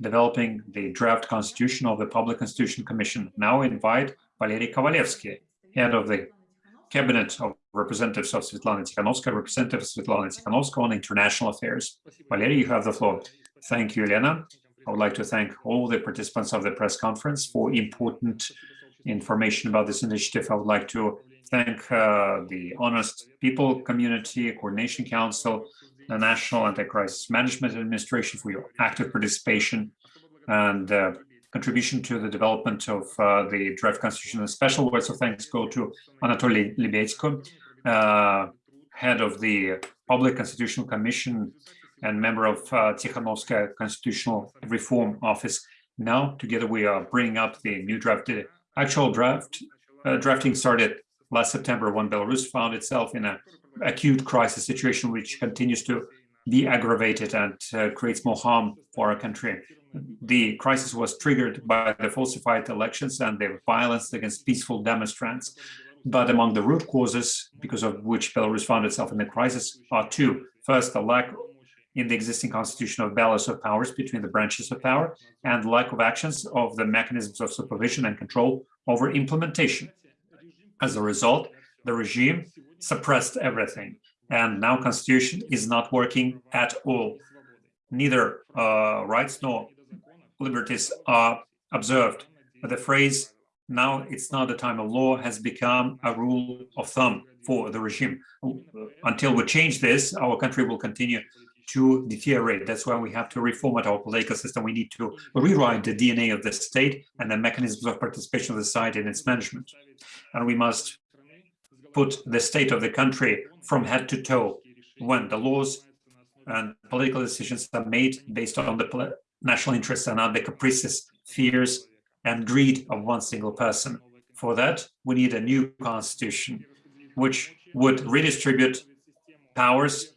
developing the draft constitution of the Public Constitution Commission. Now invite Valery Kovalevsky, head of the Cabinet of Representatives of Svetlana Tikhanovskaya, Representative of Svetlana Tikhanovskaya on International Affairs. Valery, you have the floor. Thank you, Elena. I would like to thank all the participants of the press conference for important information about this initiative. I would like to thank uh, the Honest People Community Coordination Council, the National Anti-Crisis Management Administration for your active participation and uh, contribution to the development of uh, the draft constitution. A special words of thanks go to Anatoly Lebedko, uh, head of the Public Constitutional Commission and member of uh, Constitutional Reform Office. Now, together, we are bringing up the new draft. The actual draft uh, drafting started last September when Belarus found itself in an acute crisis situation, which continues to be aggravated and uh, creates more harm for our country the crisis was triggered by the falsified elections and the violence against peaceful demonstrants. But among the root causes, because of which Belarus found itself in the crisis, are two. First, the lack in the existing constitution of balance of powers between the branches of power and lack of actions of the mechanisms of supervision and control over implementation. As a result, the regime suppressed everything, and now constitution is not working at all. Neither uh, rights nor liberties are observed. But the phrase, now it's not the time of law, has become a rule of thumb for the regime. Until we change this, our country will continue to deteriorate. That's why we have to reformat our political system. We need to rewrite the DNA of the state and the mechanisms of participation of the society in its management. And we must put the state of the country from head to toe when the laws and political decisions are made based on the national interests and not the caprices, fears, and greed of one single person. For that, we need a new constitution, which would redistribute powers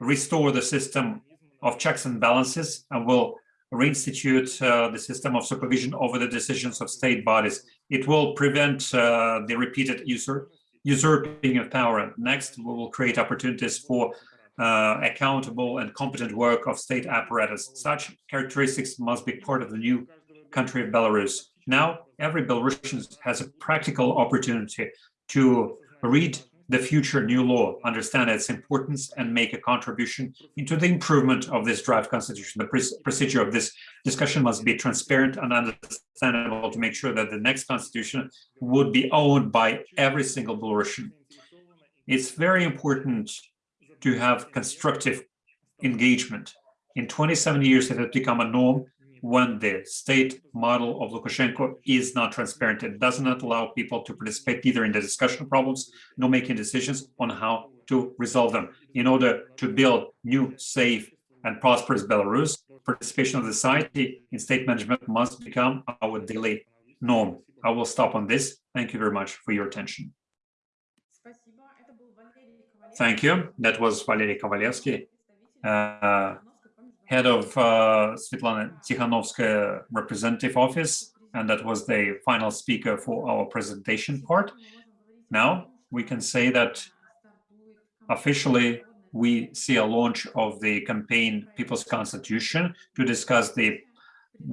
restore the system of checks and balances and will reinstitute uh, the system of supervision over the decisions of state bodies. It will prevent uh, the repeated usurp usurping of power. Next, we will create opportunities for uh, accountable and competent work of state apparatus. Such characteristics must be part of the new country of Belarus. Now, every Belarusian has a practical opportunity to read the future new law, understand its importance, and make a contribution into the improvement of this draft constitution. The procedure of this discussion must be transparent and understandable to make sure that the next constitution would be owned by every single Belarusian. It's very important to have constructive engagement. In 27 years, it has become a norm when the state model of Lukashenko is not transparent. It does not allow people to participate either in the discussion of problems nor making decisions on how to resolve them. In order to build new, safe, and prosperous Belarus, participation of the society in state management must become our daily norm. I will stop on this. Thank you very much for your attention. Thank you. That was Valery Kovalevsky. Uh, head of uh, Svetlana Tikhanovskaya representative office, and that was the final speaker for our presentation part. Now we can say that officially we see a launch of the campaign People's Constitution to discuss the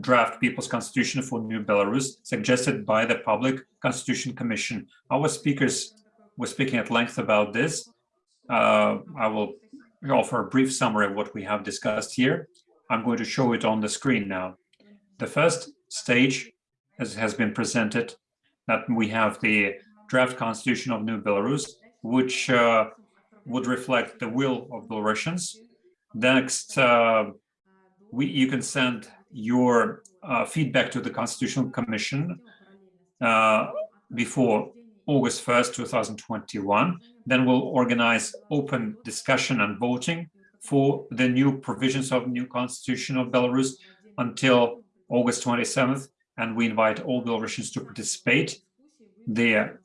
draft People's Constitution for New Belarus suggested by the Public Constitution Commission. Our speakers were speaking at length about this. Uh, I will offer a brief summary of what we have discussed here. I'm going to show it on the screen now. The first stage as has been presented that we have the draft constitution of New Belarus, which uh, would reflect the will of Belarusians. Next, uh, we, you can send your uh, feedback to the Constitutional Commission uh, before August 1st, 2021. Then we'll organize open discussion and voting for the new provisions of new constitution of Belarus until August 27th. And we invite all Belarusians to participate. The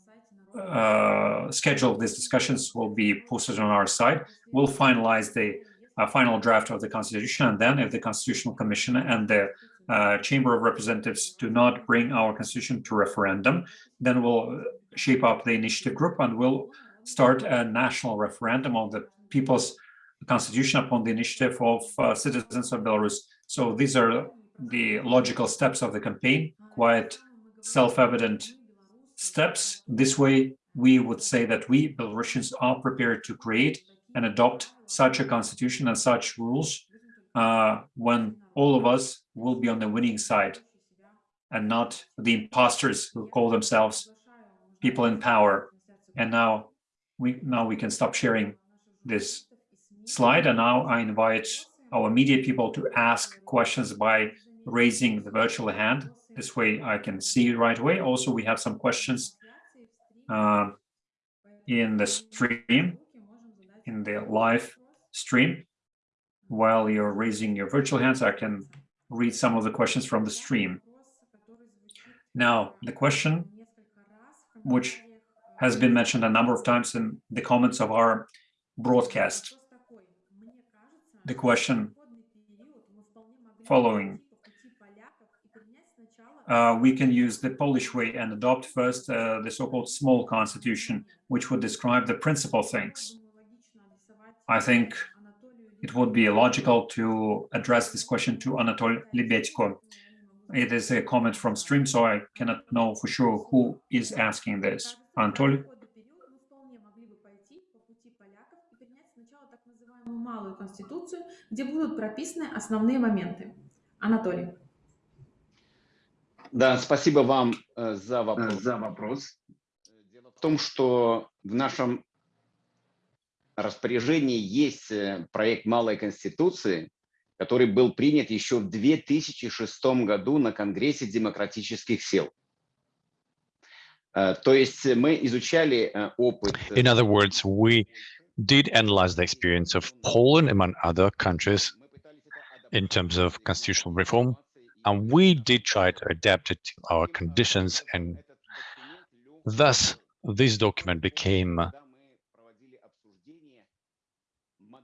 uh, schedule of these discussions will be posted on our site. We'll finalize the uh, final draft of the constitution. And then if the Constitutional Commission and the uh, Chamber of Representatives do not bring our constitution to referendum, then we'll shape up the initiative group and we'll start a national referendum on the people's constitution upon the initiative of uh, citizens of Belarus. So these are the logical steps of the campaign, quite self-evident steps. This way, we would say that we Belarusians are prepared to create and adopt such a constitution and such rules uh, when all of us will be on the winning side and not the imposters who call themselves people in power. And now we now we can stop sharing this slide. And now I invite our media people to ask questions by raising the virtual hand. This way I can see right away. Also, we have some questions uh, in the stream, in the live stream. While you're raising your virtual hands, I can read some of the questions from the stream. Now, the question, which has been mentioned a number of times in the comments of our broadcast the question following. Uh, we can use the Polish way and adopt first uh, the so-called small constitution, which would describe the principal things. I think it would be logical to address this question to Anatoly Lebedko. It is a comment from stream, so I cannot know for sure who is asking this. Anatoly? малую конституцию, где будут прописаны основные моменты. Анатолий. Да, спасибо вам э, за вопрос. За вопрос. Дело в том, что в нашем распоряжении есть э, проект малой конституции, который был принят еще в 2006 году на Конгрессе демократических сил. Э, То есть мы изучали э, опыт. э, In other words, we did analyze the experience of Poland among other countries in terms of constitutional reform, and we did try to adapt it to our conditions, and thus this document became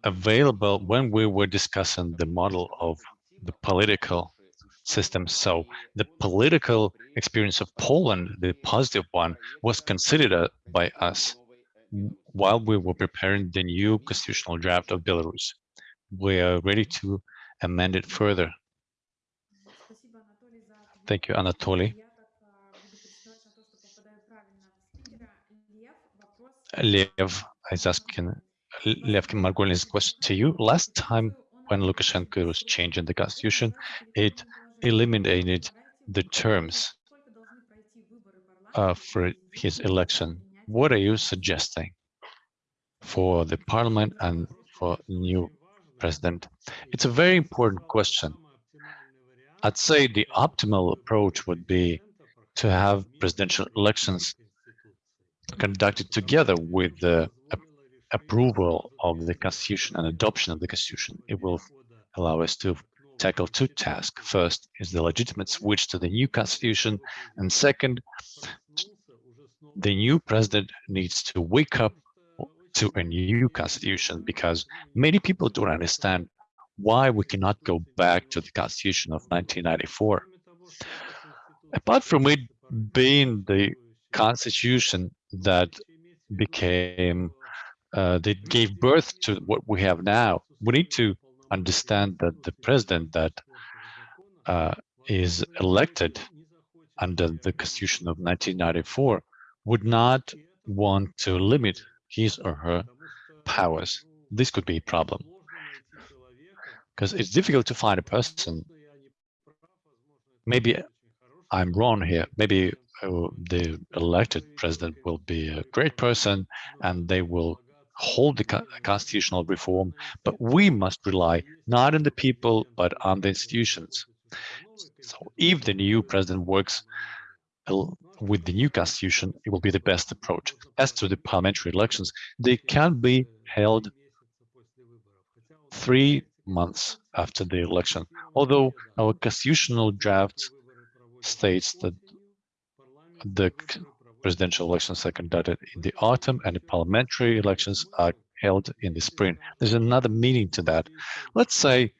available when we were discussing the model of the political system. So the political experience of Poland, the positive one, was considered uh, by us while we were preparing the new constitutional draft of Belarus. We are ready to amend it further. Thank you, Anatoly. Lev is asking Lev Margolin question to you. Last time when Lukashenko was changing the constitution, it eliminated the terms uh, for his election. What are you suggesting for the parliament and for new president? It's a very important question. I'd say the optimal approach would be to have presidential elections conducted together with the approval of the constitution and adoption of the constitution. It will allow us to tackle two tasks. First is the legitimate switch to the new constitution, and second, the new president needs to wake up to a new constitution because many people don't understand why we cannot go back to the constitution of 1994. Apart from it being the constitution that became uh, that gave birth to what we have now, we need to understand that the president that uh, is elected under the constitution of 1994 would not want to limit his or her powers. This could be a problem because it's difficult to find a person. Maybe I'm wrong here. Maybe uh, the elected president will be a great person and they will hold the constitutional reform, but we must rely not on the people, but on the institutions. So if the new president works uh, with the new constitution, it will be the best approach. As to the parliamentary elections, they can be held three months after the election, although our constitutional draft states that the presidential elections are conducted in the autumn and the parliamentary elections are held in the spring. There's another meaning to that. Let's say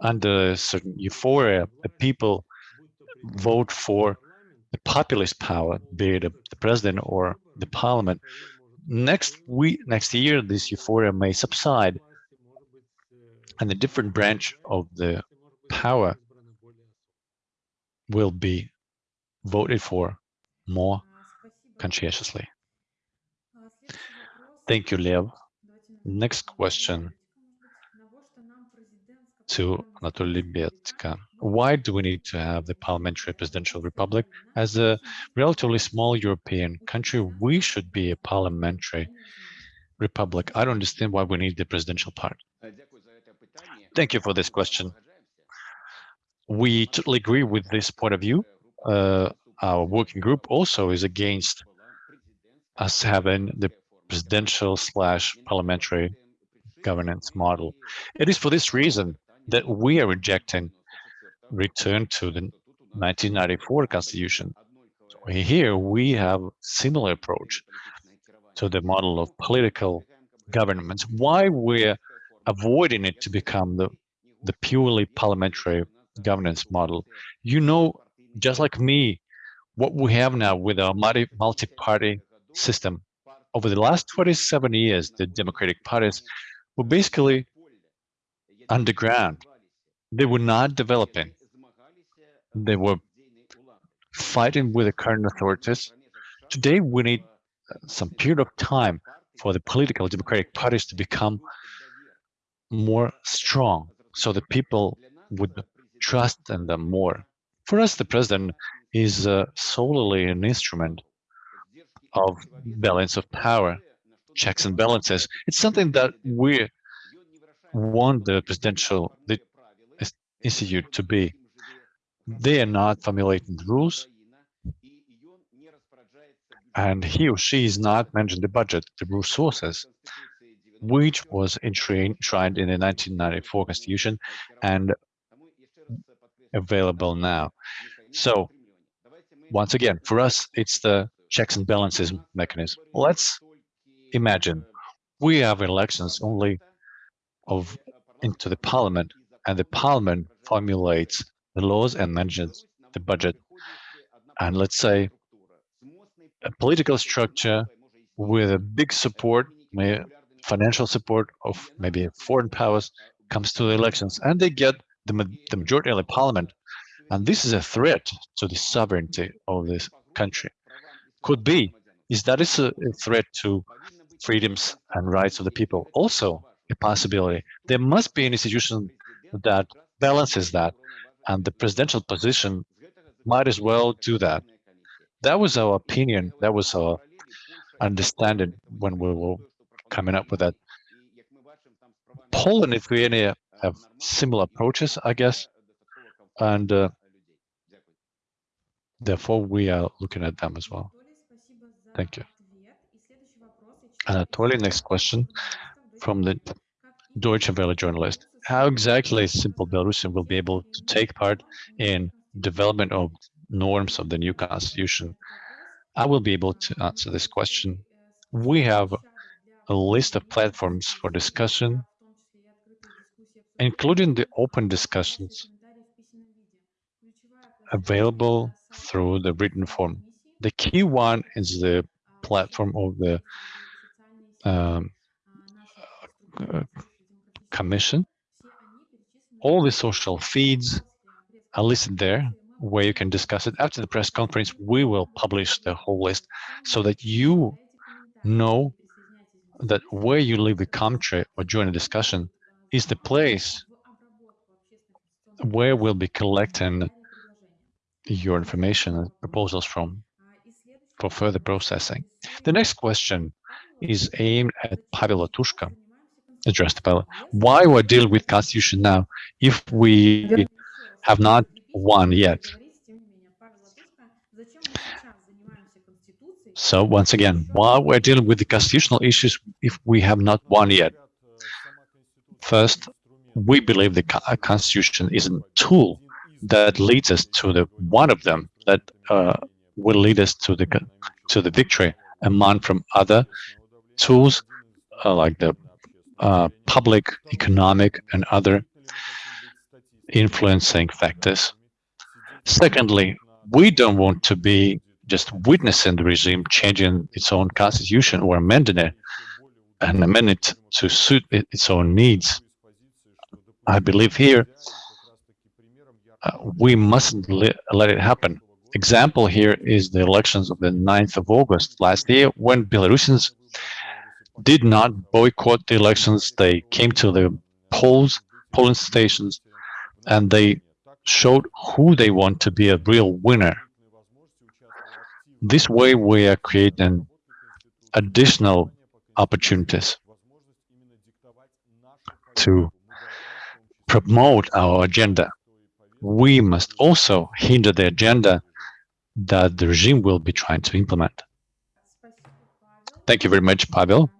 under certain euphoria, the people vote for the populist power, be it the president or the parliament. Next week, next year, this euphoria may subside and the different branch of the power will be voted for more conscientiously. Thank you, Lev. Next question to Anatoly Lebedko. Why do we need to have the parliamentary presidential republic? As a relatively small European country, we should be a parliamentary republic. I don't understand why we need the presidential part. Thank you for this question. We totally agree with this point of view. Uh, our working group also is against us having the presidential slash parliamentary governance model. It is for this reason that we are rejecting return to the 1994 constitution. Here we have similar approach to the model of political governments. Why we're avoiding it to become the, the purely parliamentary governance model. You know, just like me, what we have now with our multi- multi-party system. Over the last 27 years, the democratic parties were basically underground. They were not developing. They were fighting with the current authorities. Today, we need uh, some period of time for the political democratic parties to become more strong so the people would trust in them more. For us, the president is uh, solely an instrument of balance of power, checks and balances. It's something that we want the presidential the institute to be. They are not formulating the rules, and he or she is not managing the budget, the resources, which was enshrined in the 1994 Constitution and available now. So once again, for us, it's the checks and balances mechanism. Let's imagine we have elections only of into the parliament, and the parliament formulates the laws and manages the budget. And let's say a political structure with a big support, financial support of maybe foreign powers comes to the elections and they get the, the majority of the parliament. And this is a threat to the sovereignty of this country. Could be, is that is a, threat to freedoms and rights of the people. Also a possibility. There must be an institution that balances that and the presidential position might as well do that. That was our opinion. That was our understanding when we were coming up with that. Poland, Lithuania have similar approaches, I guess, and uh, therefore we are looking at them as well. Thank you. Anatoly, next question from the Deutsche Welle journalist. How exactly Simple Belarusian will be able to take part in development of norms of the new constitution? I will be able to answer this question. We have a list of platforms for discussion, including the open discussions available through the written form. The key one is the platform of the um, uh, commission. All the social feeds are listed there where you can discuss it. After the press conference, we will publish the whole list so that you know that where you leave the country or join a discussion is the place where we'll be collecting your information and proposals from for further processing. The next question is aimed at Pavel Latushka, addressed to Pavel. Why we deal with constitution now if we have not won yet? So once again, why we're dealing with the constitutional issues if we have not won yet? First, we believe the constitution is a tool that leads us to the one of them that uh, will lead us to the to the victory among from other tools uh, like the uh, public, economic, and other influencing factors. Secondly, we don't want to be just witnessing the regime changing its own constitution or amending it and amend it to suit its own needs. I believe here we mustn't let, let it happen. Example here is the elections of the 9th of August last year when Belarusians did not boycott the elections. They came to the polls, polling stations, and they showed who they want to be a real winner. This way, we are creating additional opportunities to promote our agenda. We must also hinder the agenda that the regime will be trying to implement. Thank you very much, Pavel.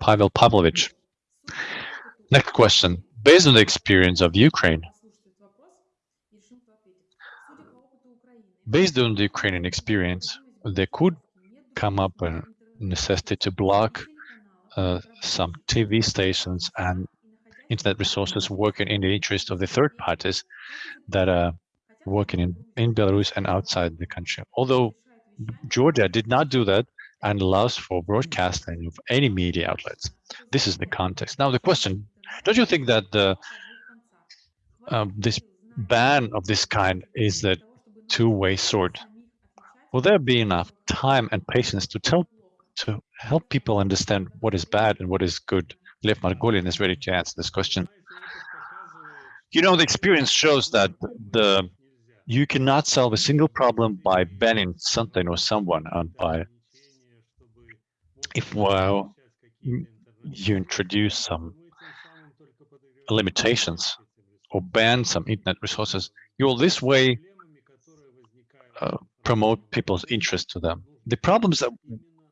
Pavel Pavlovich. Next question. Based on the experience of Ukraine, based on the Ukrainian experience, there could come up a necessity to block uh, some TV stations and internet resources working in the interest of the third parties that are working in, in Belarus and outside the country. Although Georgia did not do that, and allows for broadcasting of any media outlets. This is the context. Now the question, don't you think that the, uh, this ban of this kind is a two-way sword? Will there be enough time and patience to tell to help people understand what is bad and what is good? Lev Margolin is ready to answer this question. You know, the experience shows that the you cannot solve a single problem by banning something or someone and by if well you introduce some limitations or ban some internet resources, you will this way uh, promote people's interest to them. The problems that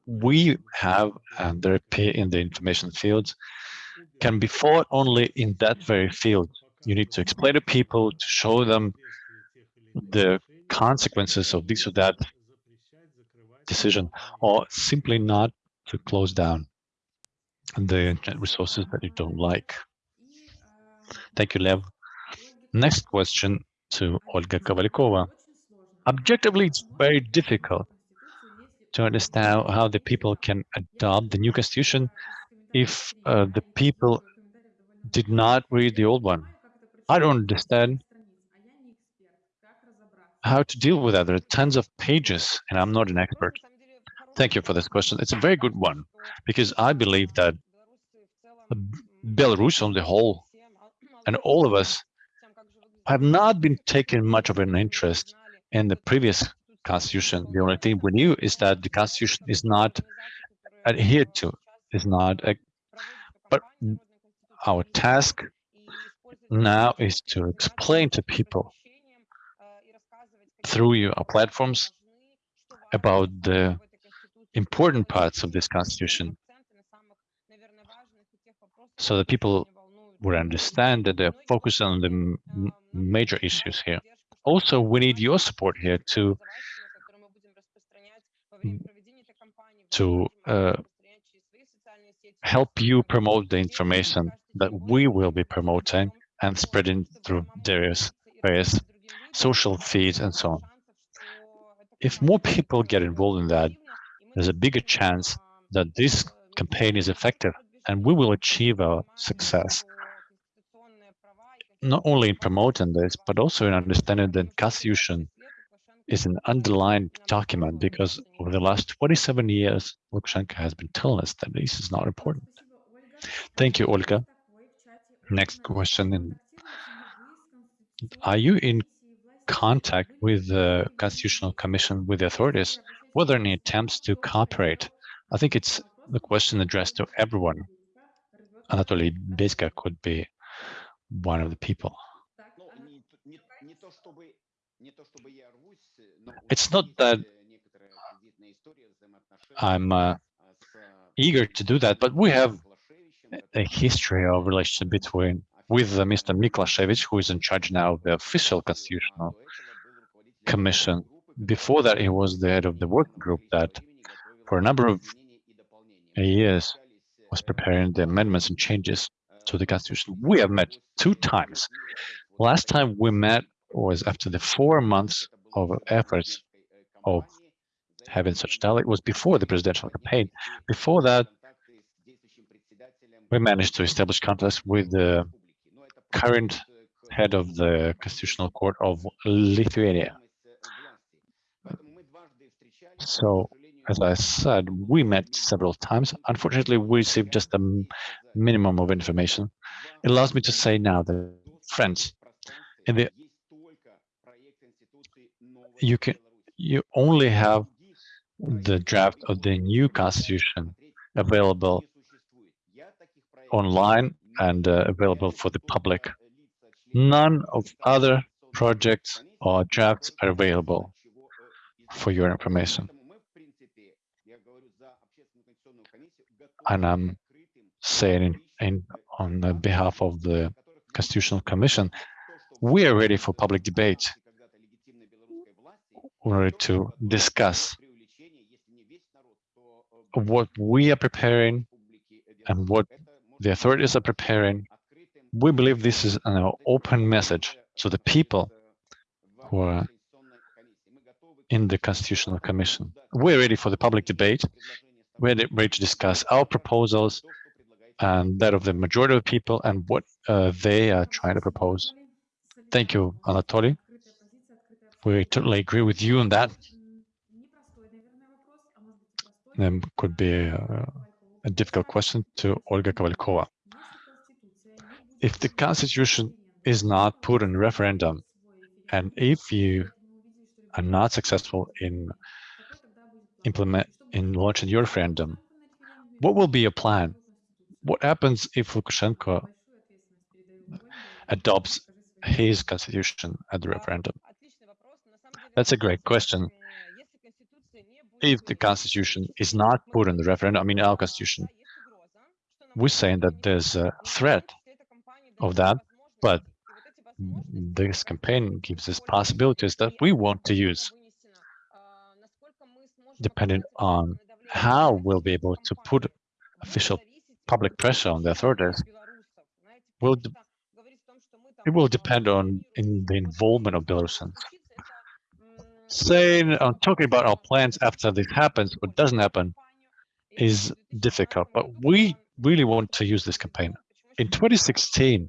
we have and there appear in the information fields can be fought only in that very field. You need to explain to people, to show them the consequences of this or that decision, or simply not to close down the internet resources that you don't like. Thank you, Lev. Next question to Olga Kovalkova. Objectively, it's very difficult to understand how the people can adopt the new constitution if uh, the people did not read the old one. I don't understand how to deal with that. There are tons of pages, and I'm not an expert. Thank you for this question. It's a very good one, because I believe that Belarus on the whole, and all of us, have not been taking much of an interest in the previous constitution. The only thing we knew is that the constitution is not adhered to, is not, a, but our task now is to explain to people through your platforms about the important parts of this constitution so that people would understand that they're focused on the major issues here. Also, we need your support here to to uh, help you promote the information that we will be promoting and spreading through various various social feeds and so on. If more people get involved in that, there's a bigger chance that this campaign is effective and we will achieve our success not only in promoting this, but also in understanding that Constitution is an underlined document because over the last 27 years, Lukashenko has been telling us that this is not important. Thank you, Olga. Next question. Are you in contact with the Constitutional Commission, with the authorities? Were there any attempts to cooperate? I think it's the question addressed to everyone. Anatoly Bezga could be one of the people. It's not that I'm uh, eager to do that, but we have a history of relationship between with uh, Mr. Miklashevich, who is in charge now of the official constitutional commission. Before that, he was the head of the working group that, for a number of years, was preparing the amendments and changes to the constitution. We have met two times. Last time we met was after the four months of efforts of having such dialogue was before the presidential campaign. Before that, we managed to establish contacts with the current head of the Constitutional Court of Lithuania. So, as I said, we met several times. Unfortunately, we received just a minimum of information. It allows me to say now that, friends, in the you can you only have the draft of the new constitution available online and uh, available for the public. None of other projects or drafts are available for your information. And I'm saying in, in, on behalf of the Constitutional Commission, we are ready for public debate order to discuss what we are preparing and what the authorities are preparing. We believe this is an open message to the people who are in the Constitutional Commission. We're ready for the public debate. We're ready to discuss our proposals and that of the majority of people and what uh, they are trying to propose. Thank you, Anatoly. We totally agree with you on that. There could be a, a difficult question to Olga Kovalkova. If the constitution is not put in referendum, and if you are not successful in implement in launching your referendum, what will be your plan? What happens if Lukashenko adopts his constitution at the referendum? That's a great question. If the constitution is not put in the referendum, I mean our constitution, we're saying that there's a threat of that, but this campaign gives us possibilities that we want to use, depending on how we'll be able to put official public pressure on the authorities. Will it will depend on in the involvement of Belarusians. Saying on talking about our plans after this happens or doesn't happen is difficult, but we really want to use this campaign. In 2016,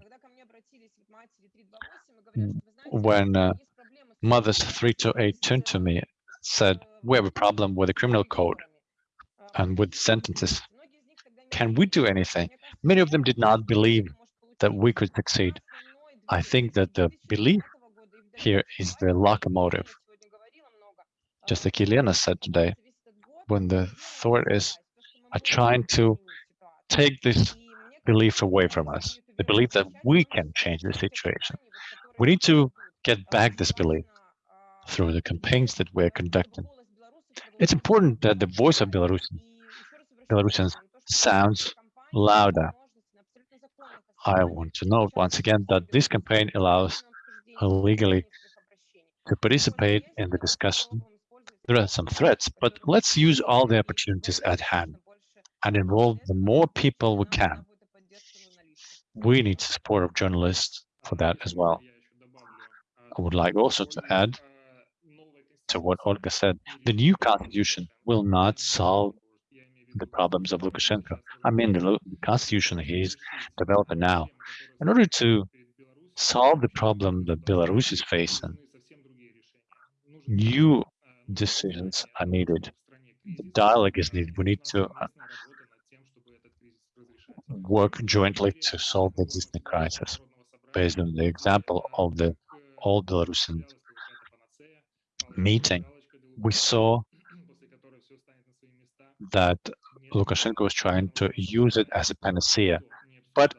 when uh, mothers 3 to 8 turned to me said, we have a problem with the criminal code and with sentences. Can we do anything? Many of them did not believe that we could succeed. I think that the belief here is the locomotive. Just like Elena said today, when the authorities are trying to take this belief away from us, the belief that we can change the situation. We need to get back this belief through the campaigns that we're conducting. It's important that the voice of Belarusians, Belarusians sounds louder. I want to note once again that this campaign allows legally to participate in the discussion. There are some threats, but let's use all the opportunities at hand and involve the more people we can. We need support of journalists for that as well. I would like also to add to what Olga said, the new constitution will not solve the problems of Lukashenko. I mean, the, constitution he's developing now. In order to solve the problem that Belarus is facing, new decisions are needed. Dialogue is needed. We need to uh, work jointly to solve the existing crisis based on the example of the all Belarusian meeting, we saw that Lukashenko was trying to use it as a panacea, but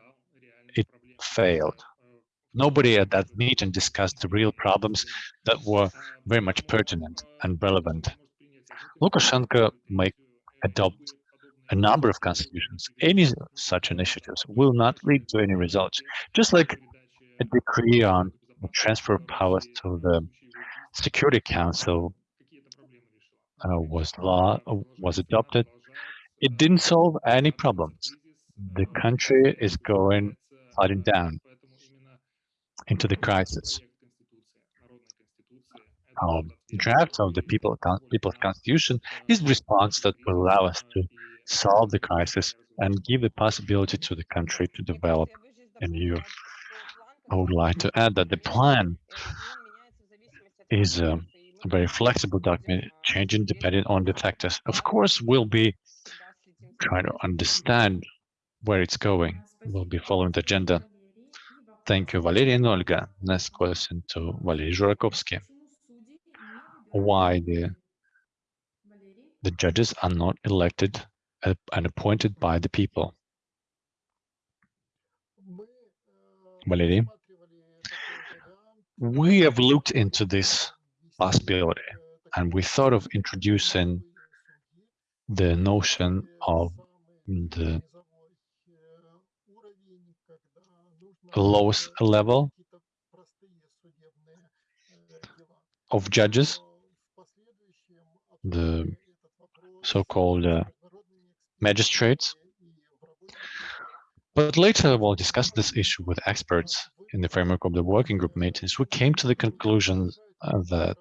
it failed. Nobody at that meeting discussed the real problems that were very much pertinent and relevant. Lukashenko may adopt a number of constitutions. Any such initiatives will not lead to any results. Just like a decree on transfer of powers to the Security Council uh, was law was adopted. It didn't solve any problems. The country is going sliding down into the crisis. Our draft of the people, People's Constitution is the response that will allow us to solve the crisis and give the possibility to the country to develop a new I would like to add that the plan is a very flexible document, changing depending on the factors. Of course, we'll be trying to understand where it's going. We'll be following the agenda. Thank you, Valery and Olga. Next question to Valery Zhurakovsky. Why the, the judges are not elected uh, and appointed by the people? Valery, we have looked into this possibility and we thought of introducing the notion of the lowest level of judges, the so-called uh, magistrates. But later we'll discuss this issue with experts in the framework of the working group meetings. We came to the conclusion uh, that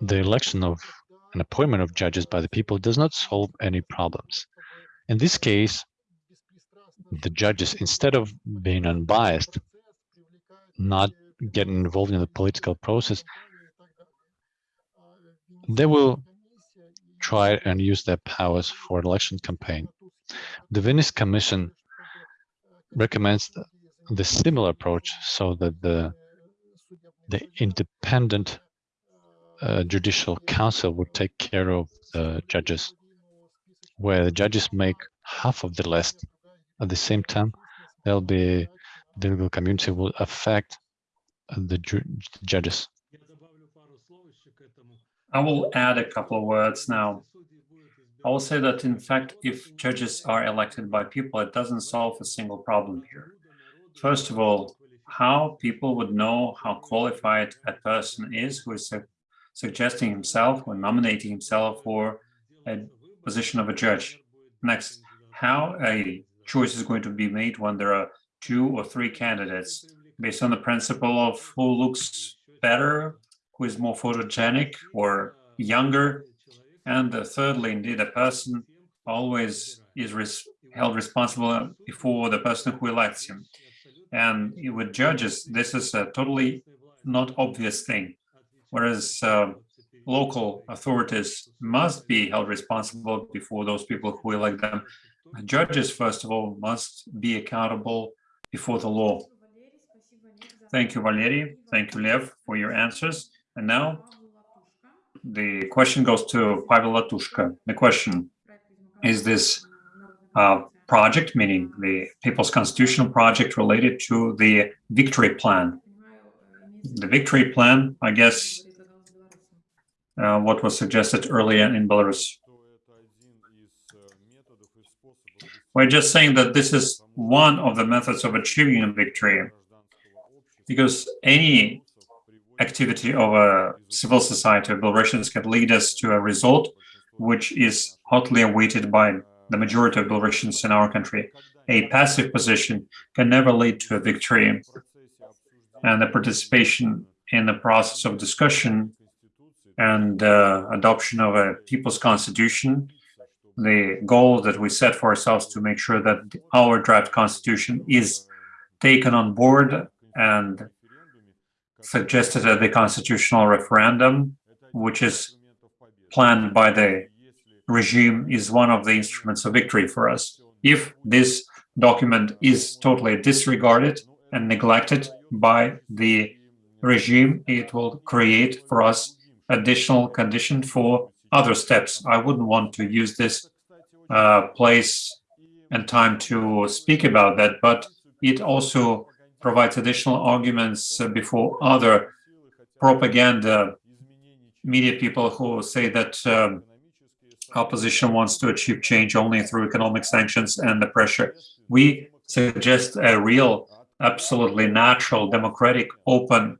the election of an appointment of judges by the people does not solve any problems. In this case, the judges, instead of being unbiased, not getting involved in the political process, they will try and use their powers for election campaign. The Venice Commission recommends the similar approach so that the the independent uh, judicial council would take care of the judges, where the judges make half of the list. At the same time, there'll be the legal community will affect the judges. I will add a couple of words now. I will say that, in fact, if judges are elected by people, it doesn't solve a single problem here. First of all, how people would know how qualified a person is who is su suggesting himself or nominating himself for a position of a judge. Next, how a choice is going to be made when there are two or three candidates based on the principle of who looks better, who is more photogenic or younger. And thirdly, indeed, a person always is res held responsible before the person who elects him. And with judges, this is a totally not obvious thing. Whereas uh, local authorities must be held responsible before those people who elect them. Judges, first of all, must be accountable before the law. Thank you, Valery. Thank you, Lev, for your answers. And now the question goes to Pavel Latushka. The question, is this uh, project, meaning the People's Constitutional Project related to the Victory Plan? The Victory Plan, I guess, uh, what was suggested earlier in Belarus. We're just saying that this is one of the methods of achieving a victory, because any activity of a civil society of Belarusians can lead us to a result which is hotly awaited by the majority of Belarusians in our country. A passive position can never lead to a victory. And the participation in the process of discussion and uh, adoption of a people's constitution, the goal that we set for ourselves to make sure that our draft constitution is taken on board and suggested at the constitutional referendum, which is planned by the regime, is one of the instruments of victory for us. If this document is totally disregarded and neglected by the regime, it will create for us additional condition for other steps. I wouldn't want to use this uh, place and time to speak about that, but it also provides additional arguments uh, before other propaganda media people who say that um, opposition wants to achieve change only through economic sanctions and the pressure. We suggest a real, absolutely natural, democratic, open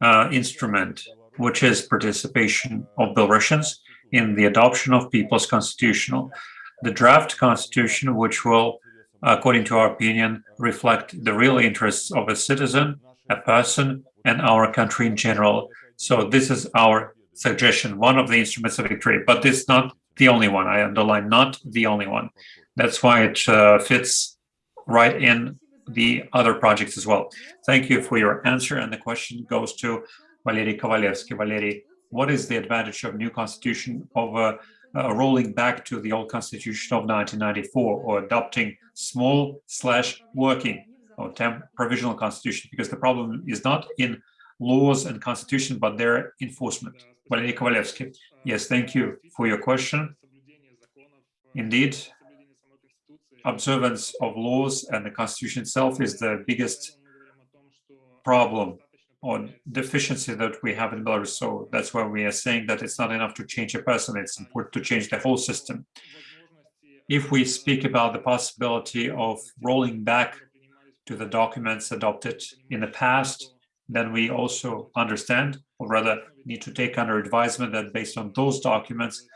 uh, instrument which is participation of Belarusians in the adoption of people's constitutional. The draft constitution, which will, according to our opinion, reflect the real interests of a citizen, a person, and our country in general. So this is our suggestion, one of the instruments of victory, but is not the only one. I underline not the only one. That's why it uh, fits right in the other projects as well. Thank you for your answer. And the question goes to Valery Kovalevsky. Valery, what is the advantage of new constitution over uh, rolling back to the old constitution of 1994 or adopting small slash working or temp provisional constitution? Because the problem is not in laws and constitution, but their enforcement. Valery Kovalevsky. Yes, thank you for your question. Indeed, observance of laws and the constitution itself is the biggest problem or deficiency that we have in Belarus. So that's why we are saying that it's not enough to change a person, it's important to change the whole system. If we speak about the possibility of rolling back to the documents adopted in the past, then we also understand, or rather need to take under advisement that based on those documents,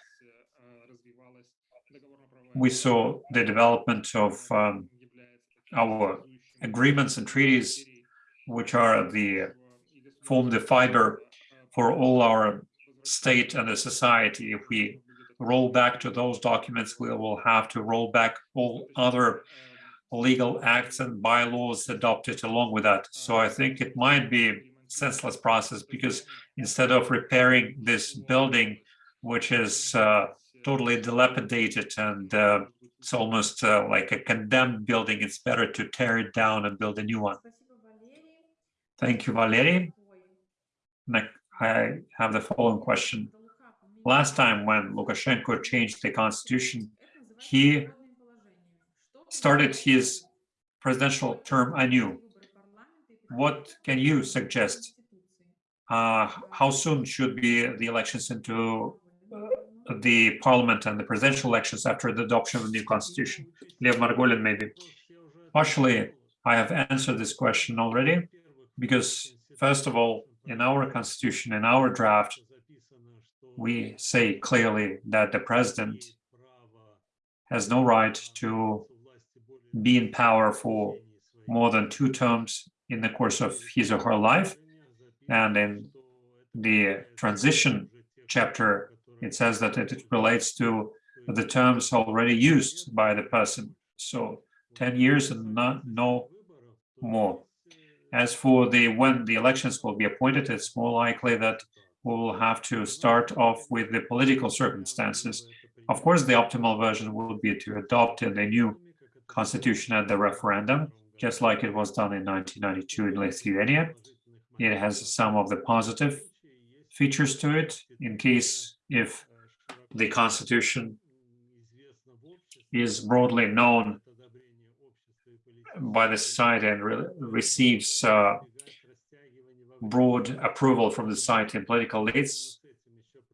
we saw the development of um, our agreements and treaties, which are the form the fiber for all our state and the society. If we roll back to those documents, we will have to roll back all other legal acts and bylaws adopted along with that. So I think it might be a senseless process because instead of repairing this building, which is uh, totally dilapidated and uh, it's almost uh, like a condemned building, it's better to tear it down and build a new one. Thank you, Valery. I have the following question. Last time when Lukashenko changed the constitution, he started his presidential term anew. What can you suggest? Uh, how soon should be the elections into uh, the parliament and the presidential elections after the adoption of the new constitution? Lev Margolin, maybe. Partially, I have answered this question already, because first of all, in our constitution, in our draft, we say clearly that the president has no right to be in power for more than two terms in the course of his or her life. And in the transition chapter, it says that it relates to the terms already used by the person. So 10 years and not, no more. As for the when the elections will be appointed, it's more likely that we will have to start off with the political circumstances. Of course, the optimal version would be to adopt the new constitution at the referendum, just like it was done in 1992 in Lithuania. It has some of the positive features to it in case if the constitution is broadly known by the society and re receives uh, broad approval from the society and political elites,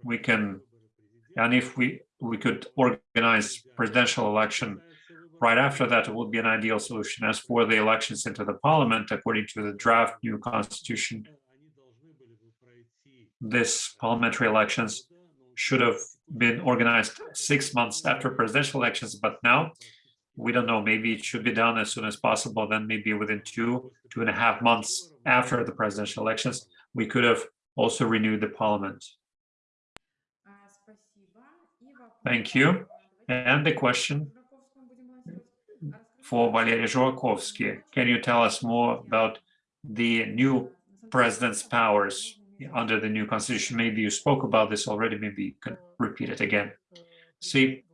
we can, and if we we could organize presidential election right after that, it would be an ideal solution. As for the elections into the parliament, according to the draft new constitution, this parliamentary elections should have been organized six months after presidential elections, but now we don't know, maybe it should be done as soon as possible, then maybe within two, two and a half months after the presidential elections, we could have also renewed the parliament. Thank you. And the question for Valery Zhurakovsky. Can you tell us more about the new president's powers under the new constitution? Maybe you spoke about this already, maybe you can repeat it again. See,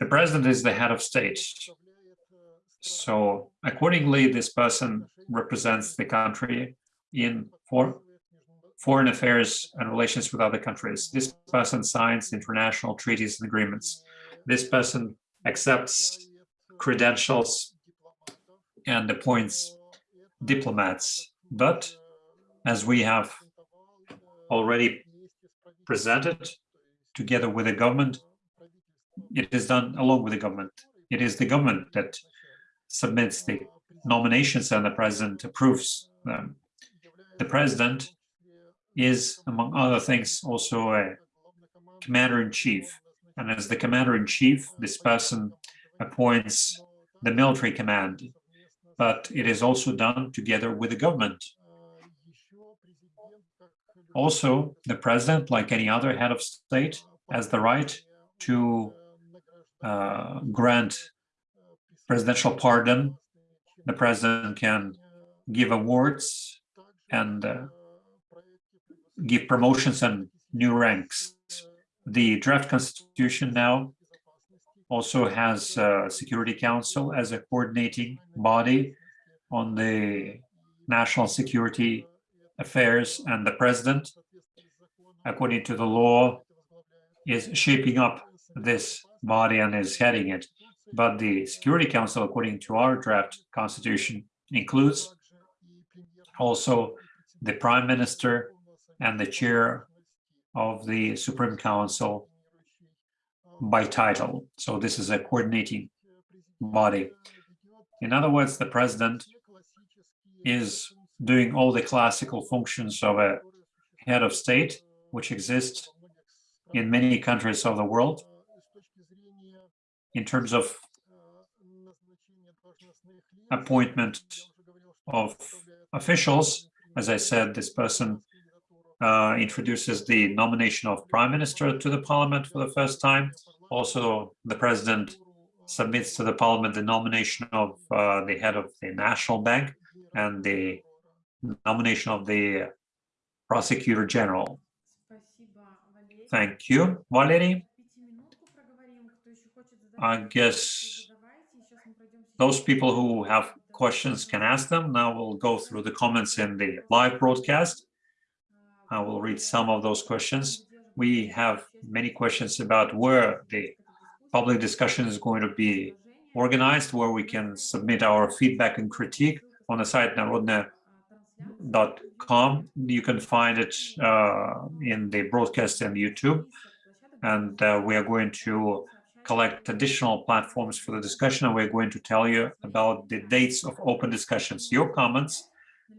the president is the head of state. So accordingly, this person represents the country in for foreign affairs and relations with other countries. This person signs international treaties and agreements. This person accepts credentials and appoints diplomats. But as we have already presented together with the government, it is done along with the government. It is the government that submits the nominations and the president approves them. The president is, among other things, also a commander-in-chief. And as the commander-in-chief, this person appoints the military command, but it is also done together with the government. Also, the president, like any other head of state, has the right to uh, grant presidential pardon. The president can give awards and uh, give promotions and new ranks. The draft constitution now also has a Security Council as a coordinating body on the national security affairs and the president, according to the law, is shaping up this body and is heading it. But the Security Council, according to our draft constitution, includes also the prime minister and the chair of the Supreme Council by title. So this is a coordinating body. In other words, the president is doing all the classical functions of a head of state, which exist in many countries of the world in terms of appointment of officials. As I said, this person uh, introduces the nomination of prime minister to the parliament for the first time. Also, the president submits to the parliament the nomination of uh, the head of the national bank and the nomination of the prosecutor general. Thank you, Valerie. I guess those people who have questions can ask them. Now we'll go through the comments in the live broadcast. I will read some of those questions. We have many questions about where the public discussion is going to be organized, where we can submit our feedback and critique on the site narodne.com. You can find it uh, in the broadcast and YouTube. And uh, we are going to collect additional platforms for the discussion, and we're going to tell you about the dates of open discussions. Your comments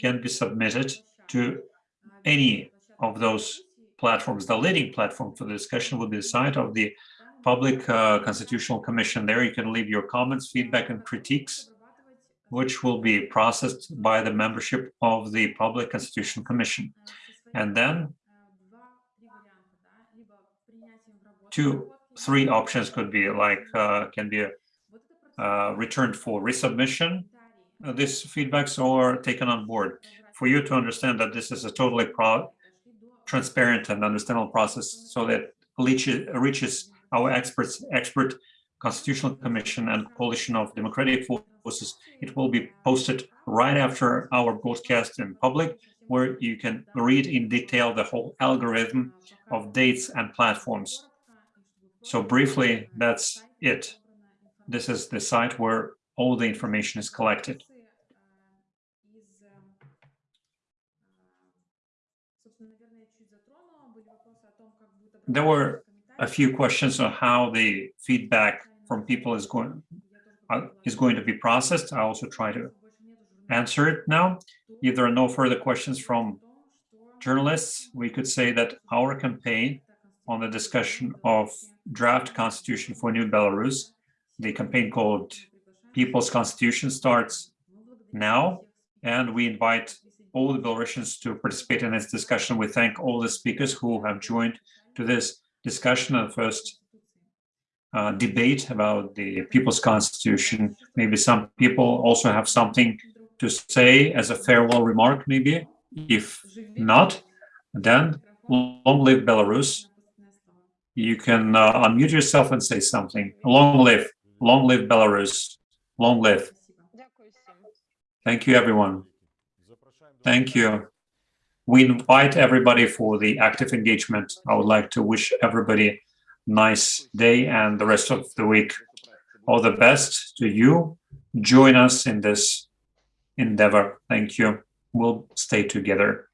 can be submitted to any of those platforms. The leading platform for the discussion will be the site of the Public uh, Constitutional Commission. There you can leave your comments, feedback, and critiques, which will be processed by the membership of the Public Constitutional Commission. And then two, three options could be like, uh, can be uh, returned for resubmission, uh, these feedbacks, or taken on board. For you to understand that this is a totally transparent and understandable process so that reaches our experts, expert constitutional commission and coalition of democratic forces. It will be posted right after our broadcast in public, where you can read in detail the whole algorithm of dates and platforms. So briefly, that's it. This is the site where all the information is collected. There were a few questions on how the feedback from people is going uh, is going to be processed. I also try to answer it now. If there are no further questions from journalists, we could say that our campaign on the discussion of draft constitution for new Belarus, the campaign called People's Constitution starts now, and we invite all the Belarusians to participate in this discussion. We thank all the speakers who have joined to this discussion and first uh, debate about the People's Constitution. Maybe some people also have something to say as a farewell remark, maybe. If not, then long live Belarus. You can uh, unmute yourself and say something. Long live, long live Belarus, long live. Thank you, everyone. Thank you. We invite everybody for the active engagement. I would like to wish everybody nice day and the rest of the week. All the best to you. Join us in this endeavor. Thank you. We'll stay together.